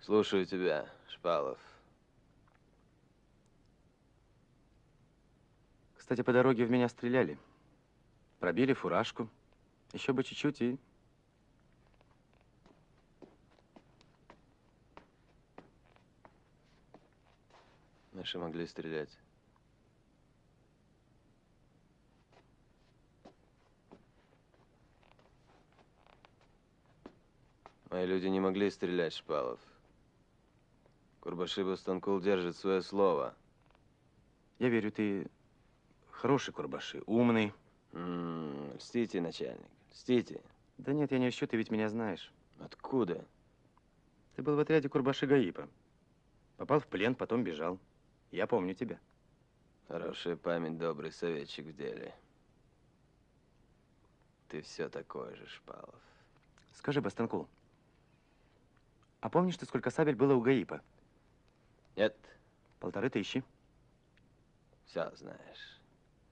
Слушаю тебя, Шпалов. Кстати, по дороге в меня стреляли. Пробили фуражку. Еще бы чуть-чуть и... Наши могли стрелять. Мои люди не могли стрелять, Шпалов. Курбашиба Станкул держит свое слово. Я верю, ты хороший Курбаши, умный. М, Льстите, начальник, льстите. Да нет, я не ищу, ты ведь меня знаешь. Откуда? Ты был в отряде Курбаши Гаипа. Попал в плен, потом бежал. Я помню тебя. Хорошая память, добрый советчик в деле. Ты все такой же, Шпалов. Скажи, Бастанкул, а помнишь ты, сколько сабель было у Гаипа? Нет. Полторы тысячи. Все знаешь.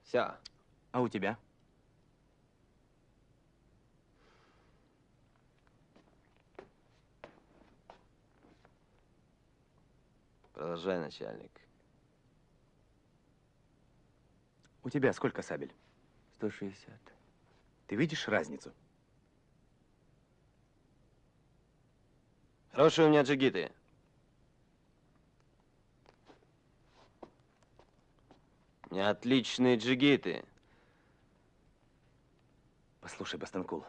Все. А у тебя? Продолжай, начальник. У тебя сколько сабель? 160. Ты видишь разницу? Хорошие у меня джигиты. У меня отличные джигиты. Послушай, Бастанкул,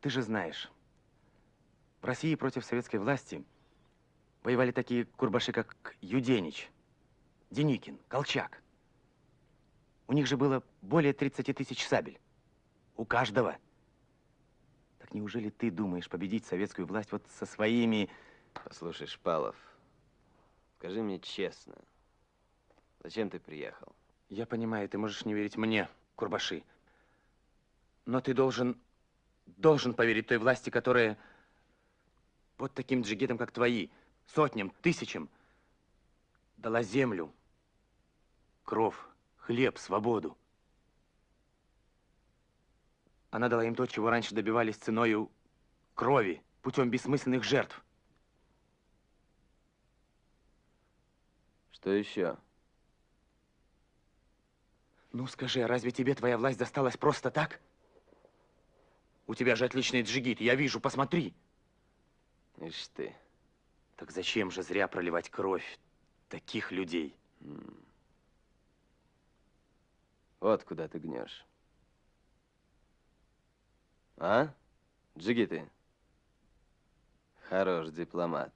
ты же знаешь, в России против советской власти воевали такие курбаши, как Юденич, Деникин, Колчак. У них же было более 30 тысяч сабель. У каждого. Так неужели ты думаешь победить советскую власть вот со своими... Послушай, Шпалов, скажи мне честно, зачем ты приехал? Я понимаю, ты можешь не верить мне, Курбаши. Но ты должен, должен поверить той власти, которая вот таким джигитам, как твои, сотням, тысячам, дала землю, кров, хлеб, свободу. Она дала им то, чего раньше добивались ценою крови, путем бессмысленных жертв. Что еще? Ну скажи, а разве тебе твоя власть досталась просто так? У тебя же отличный джигит, я вижу, посмотри. Ишь ты. Так зачем же зря проливать кровь таких людей? Вот куда ты гнешь. А? Джигиты? Хорош дипломат.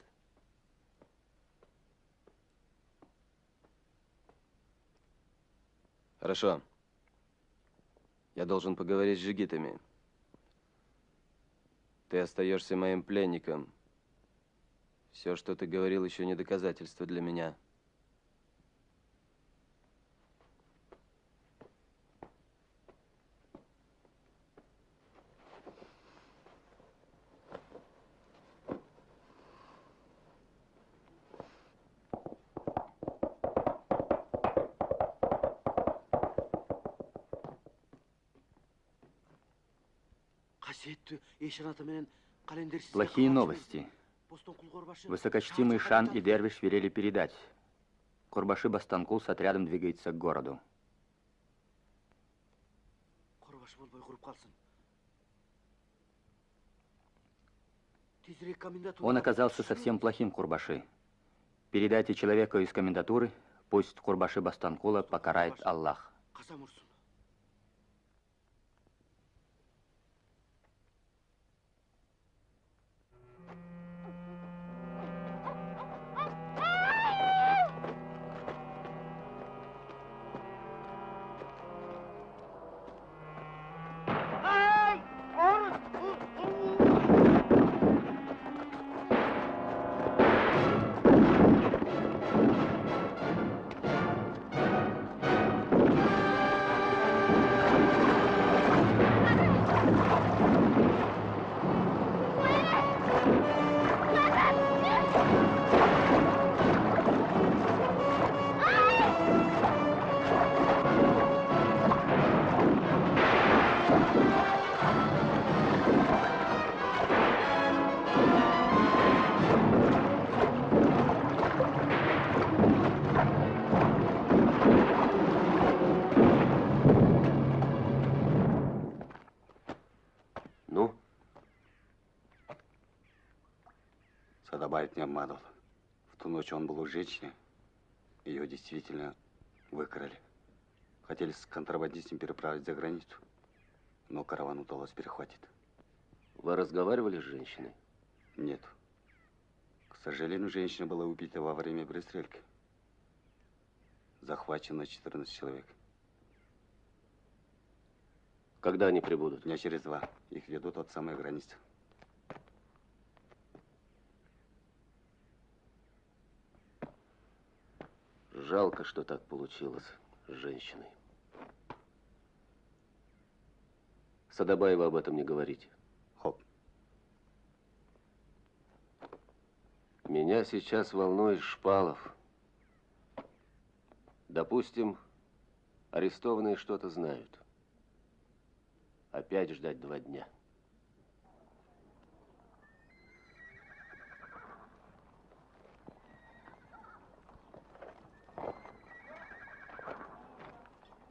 Хорошо. Я должен поговорить с джигитами. Ты остаешься моим пленником. Все, что ты говорил, еще не доказательство для меня. Плохие новости. Высокочтимый Шан и Дервиш велели передать. Курбаши Бастанкул с отрядом двигается к городу. Он оказался совсем плохим Курбаши. Передайте человеку из комендатуры, пусть Курбаши Бастанкула покарает Аллах. Не обманывал. В ту ночь он был у женщины. Ее действительно выкрали. Хотели с контрабандистом переправить за границу. Но караван удалось перехватить. Вы разговаривали с женщиной? Нет. К сожалению, женщина была убита во время пристрелки. Захвачено 14 человек. Когда они прибудут? Дня через два. Их ведут от самой границы. Жалко, что так получилось с женщиной. Садабаева об этом не говорите. Хоп. Меня сейчас волнует Шпалов. Допустим, арестованные что-то знают. Опять ждать два дня.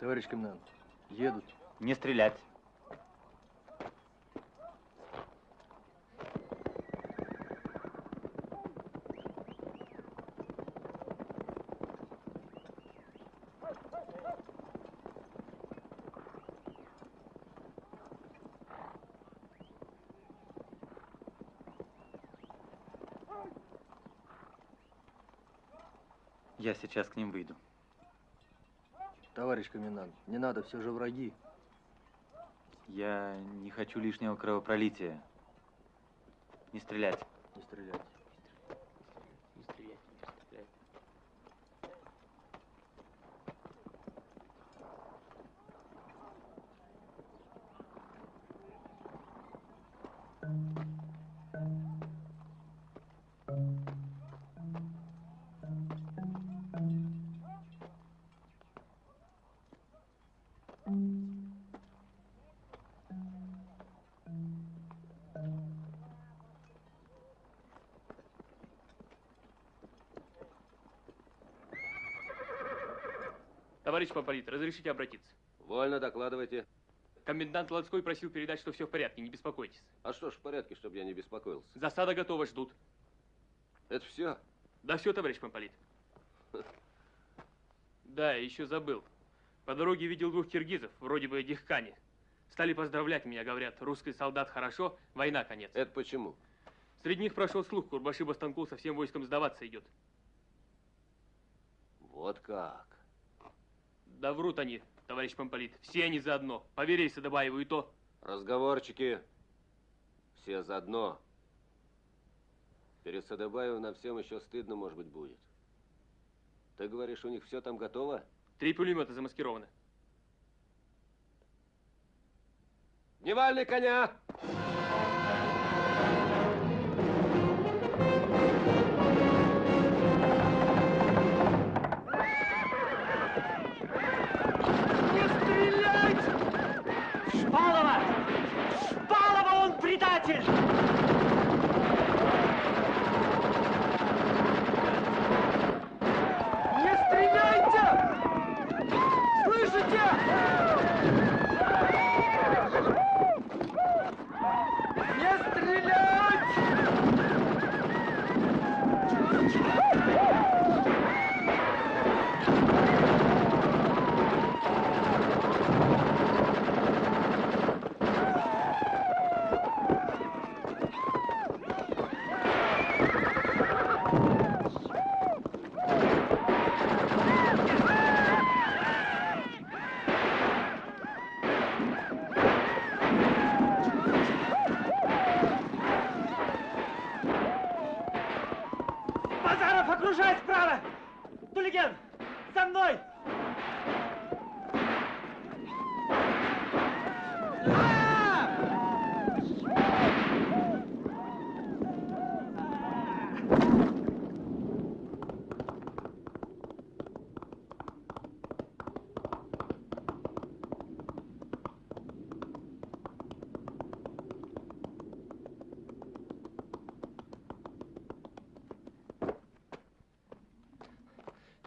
Товарищ комендант, едут. Не стрелять. Я сейчас к ним выйду. Товарищ комендант, не надо, все же враги. Я не хочу лишнего кровопролития. Не стрелять. Товарищ Помполит, разрешите обратиться? Вольно, докладывайте. Комендант Ланской просил передать, что все в порядке, не беспокойтесь. А что ж в порядке, чтобы я не беспокоился? Засада готова, ждут. Это все? Да все, товарищ Помполит. Да, еще забыл. По дороге видел двух киргизов, вроде бы дихкани. Стали поздравлять меня, говорят, русский солдат хорошо, война конец. Это почему? Среди них прошел слух, Курбаши Бастанкул со всем войском сдаваться идет. Вот как. Да врут они, товарищ Помполит. Все они заодно. Поверь Садабаеву и то. Разговорчики. Все заодно. Перед Садыбаевым нам всем еще стыдно, может быть, будет. Ты говоришь, у них все там готово? Три пулемета замаскированы. Дневальный коня! Предатель! Не стреляйте! Слышите? Не стрелять! Базаров окружает справа! Тулиген, за мной!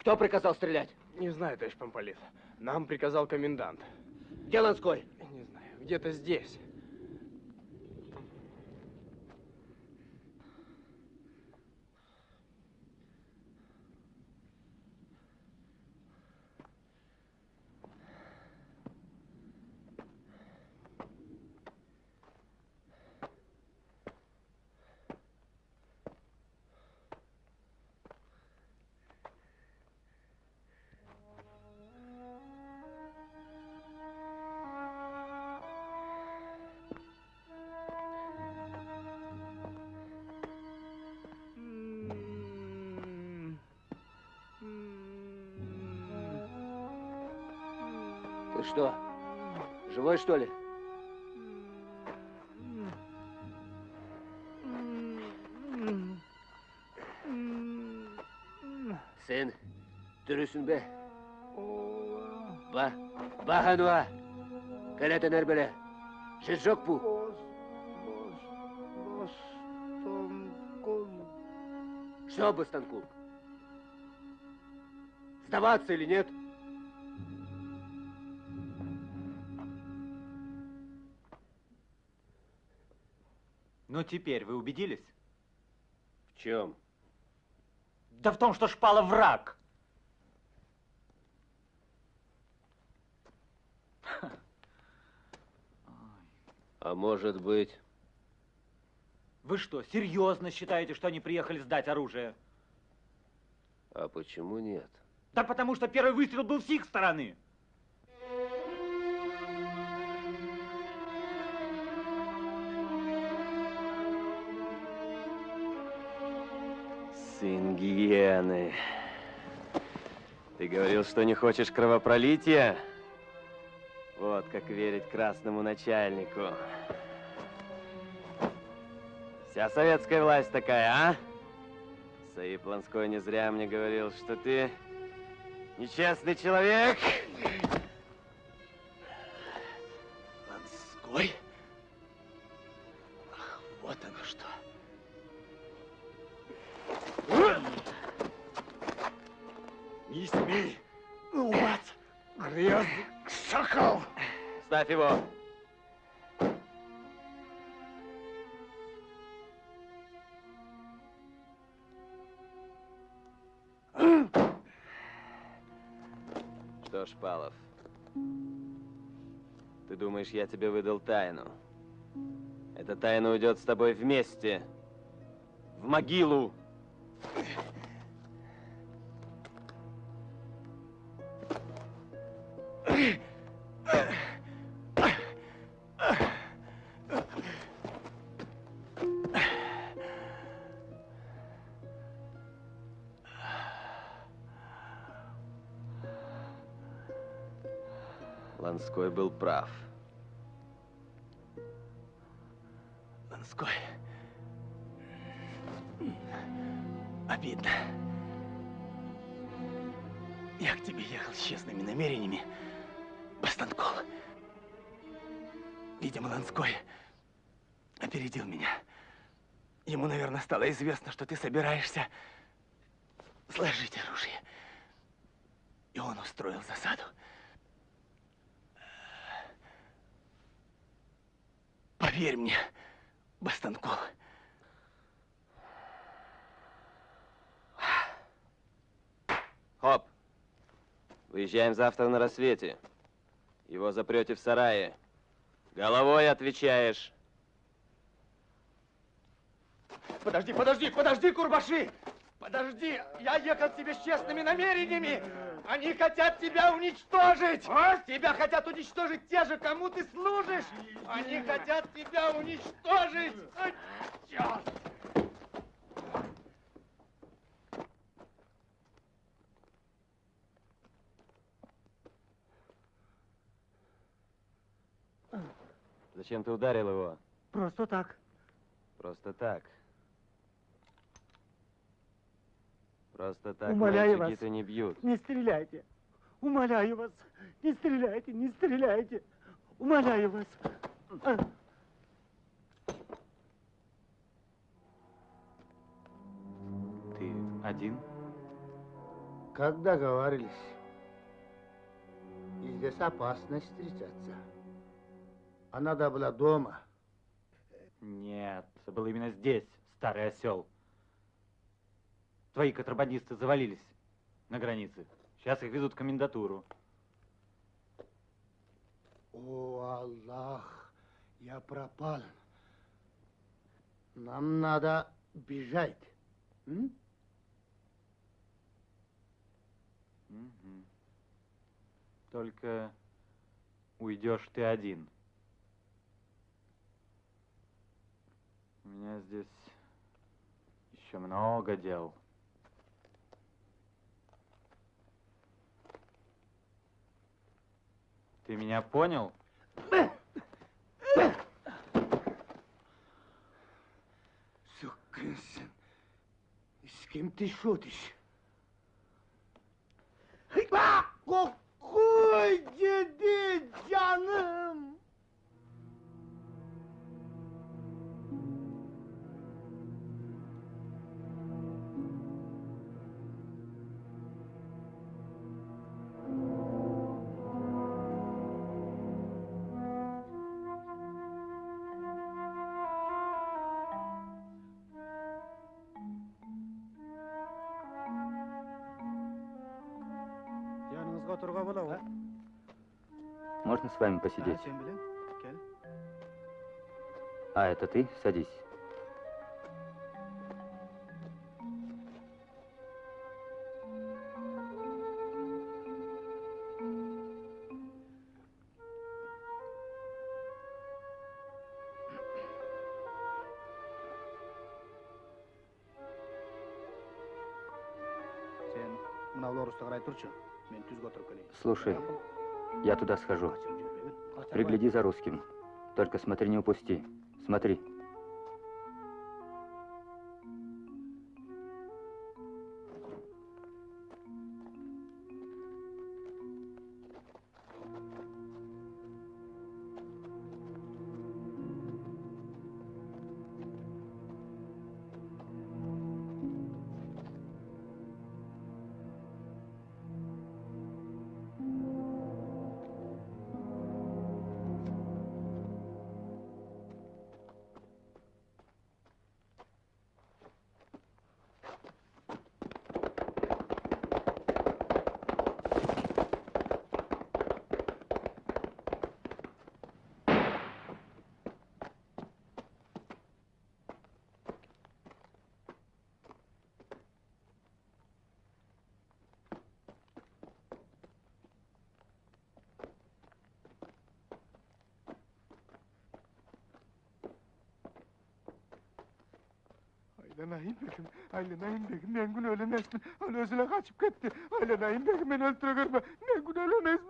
Кто приказал стрелять? Не знаю, товарищ Помполит. Нам приказал комендант. Где Ланской? Не знаю, где-то здесь. Что ли? Sen dürüsün be. Ba, ba hanua. Kalete ner böyle. Şizok bu. Что, Бастанкул? Сдаваться или нет? Теперь вы убедились? В чем? Да в том, что шпала враг. А может быть... Вы что, серьезно считаете, что они приехали сдать оружие? А почему нет? Да потому что первый выстрел был с их стороны. Сын гиены. Ты говорил, что не хочешь кровопролития? Вот как верить красному начальнику. Вся советская власть такая, а? Саиб Ланской не зря мне говорил, что ты нечестный человек. Что ж, Палов, ты думаешь, я тебе выдал тайну? Эта тайна уйдет с тобой вместе. В могилу. Известно, что ты собираешься сложить оружие. И он устроил засаду. Поверь мне, Бастанкол. Хоп. Выезжаем завтра на рассвете. Его запрете в сарае. Головой отвечаешь. Подожди, подожди, подожди, Курбаши! Подожди, я ехал к тебе с честными намерениями. Они хотят тебя уничтожить. Тебя хотят уничтожить те же, кому ты служишь. Они хотят тебя уничтожить. Ай, черт! Зачем ты ударил его? Просто так. Просто так. Просто так Умоляю мальчики-то вас. не бьют. Не стреляйте. Умоляю вас. Не стреляйте, не стреляйте. Умоляю вас. Ты один? Как договаривались. И здесь опасно встречаться. А надо было дома. Нет, это было именно здесь, старый осел. Твои контрабандисты завалились на границе. Сейчас их везут в комендатуру. О, Аллах, я пропал. Нам надо бежать. М? Мгм. Только уйдешь ты один. У меня здесь еще много дел. Ты меня понял? Sukın sen. Kim шутишь? Какой тебе canım? С вами посидеть? А, это ты? Садись. Слушай, я туда схожу. Пригляди за русским. Только смотри, не упусти. Смотри. Öyle Naim Begim, öyle Naim Begim, Nengun ölemez mi? Öyle özüne kaçıp gitti. Öyle Naim Begim, beni öldürür mü? Nengun ölemez mi?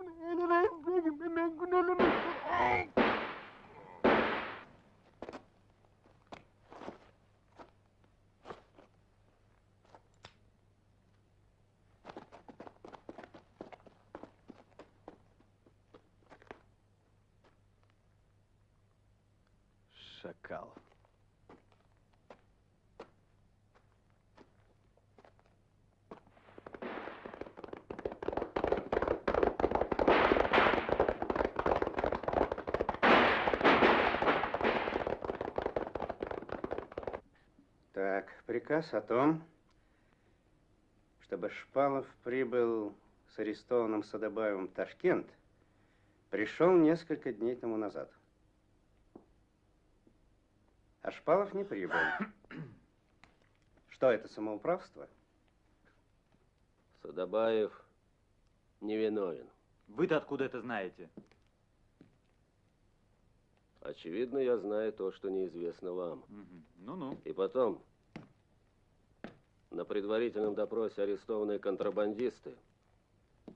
Приказ о том, чтобы Шпалов прибыл с арестованным Садобаевым в Ташкент, пришел несколько дней тому назад. А Шпалов не прибыл. Что это, самоуправство? Садобаев невиновен. Вы-то откуда это знаете? Очевидно, я знаю то, что неизвестно вам. Ну-ну. И потом, на предварительном допросе арестованные контрабандисты,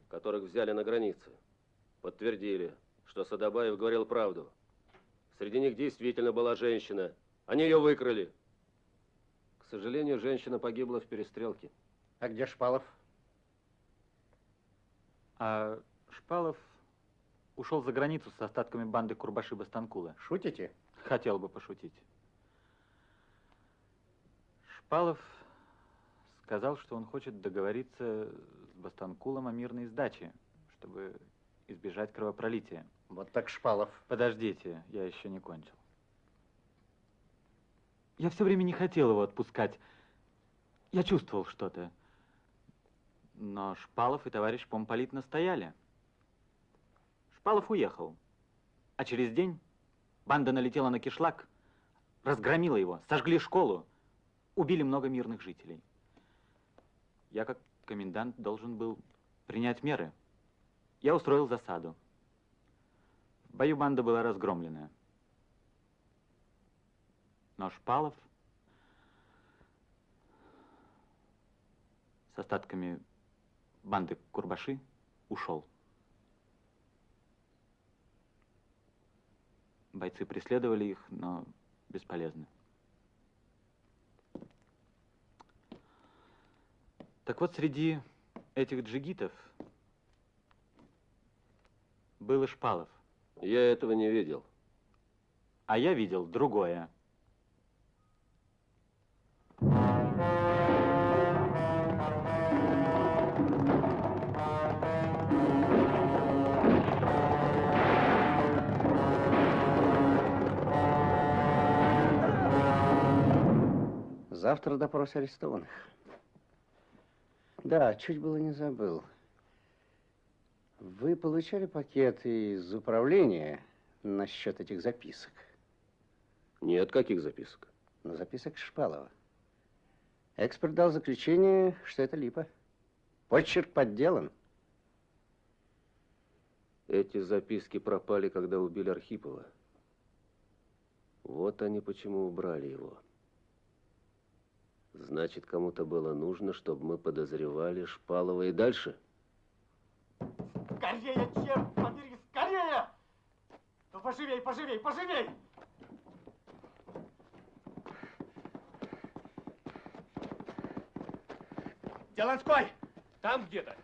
которых взяли на границе, подтвердили, что Садобаев говорил правду. Среди них действительно была женщина. Они ее выкрали. К сожалению, женщина погибла в перестрелке. А где Шпалов? А Шпалов ушел за границу с остатками банды Курбаши Бастанкула. Шутите? Хотел бы пошутить. Шпалов сказал, что он хочет договориться с Бастанкулом о мирной сдаче, чтобы избежать кровопролития. Вот так Шпалов. Подождите, я еще не кончил. Я все время не хотел его отпускать. Я чувствовал что-то. Но Шпалов и товарищ помполит настояли. Шпалов уехал. А через день банда налетела на кишлак, разгромила его, сожгли школу, убили много мирных жителей. Я, как комендант, должен был принять меры. Я устроил засаду. В бою банда была разгромлена. Но Шпалов с остатками банды Курбаши ушел. Бойцы преследовали их, но бесполезно. Так вот, среди этих джигитов был и Шпалов. Я этого не видел. А я видел другое. Завтра допрос арестованных. Да, чуть было не забыл. Вы получали пакет из управления насчет этих записок? Нет, каких записок? Ну, записок Шпалова. Эксперт дал заключение, что это липа. Почерк подделан. Эти записки пропали, когда убили Архипова. Вот они почему убрали его. Значит, кому-то было нужно, чтобы мы подозревали Шпалова и дальше? Скорее, черт побери, скорее! Ну, поживей, поживей, поживей! Деланской! Там где-то.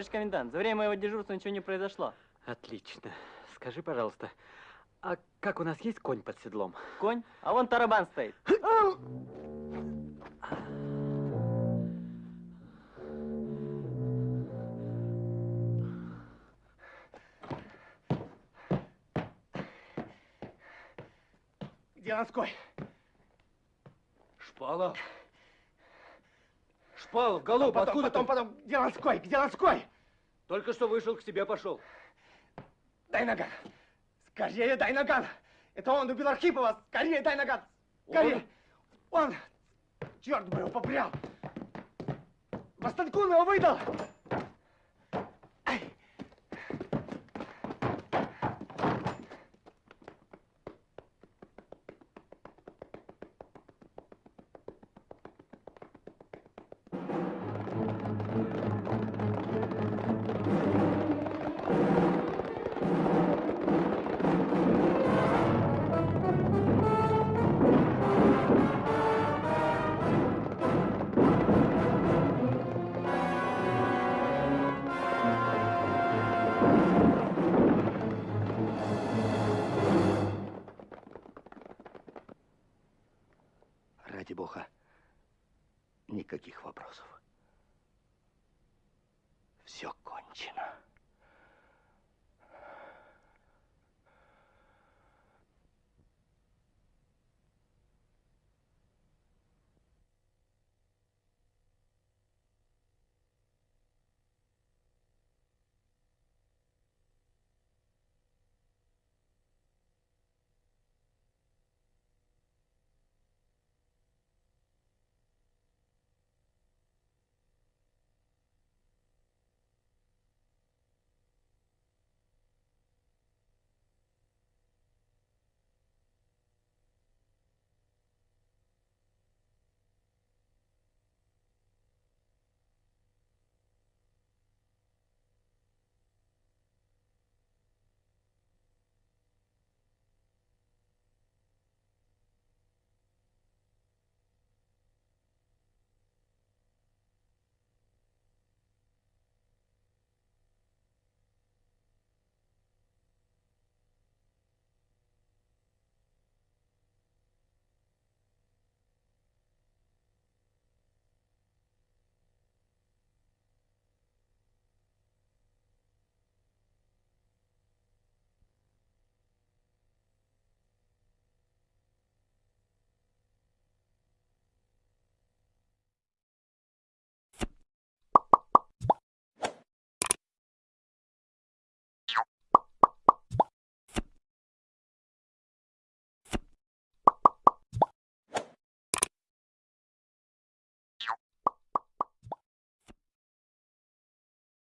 Товарищ комендант, за время моего дежурства ничего не произошло. Отлично. Скажи, пожалуйста, а как у нас есть конь под седлом? Конь? А вон тарабан стоит. Где Ланской? Шпалов? Шпалов, голуб, потом, откуда потом, ты? потом, где Ланской? Где Ланской? Только что вышел, к тебе пошел. Дай наган. Скорее дай наган. Это он убил Архипова. Скорее дай наган. Скорее. Он. Черт бы его попрял. Бастанкун его выдал.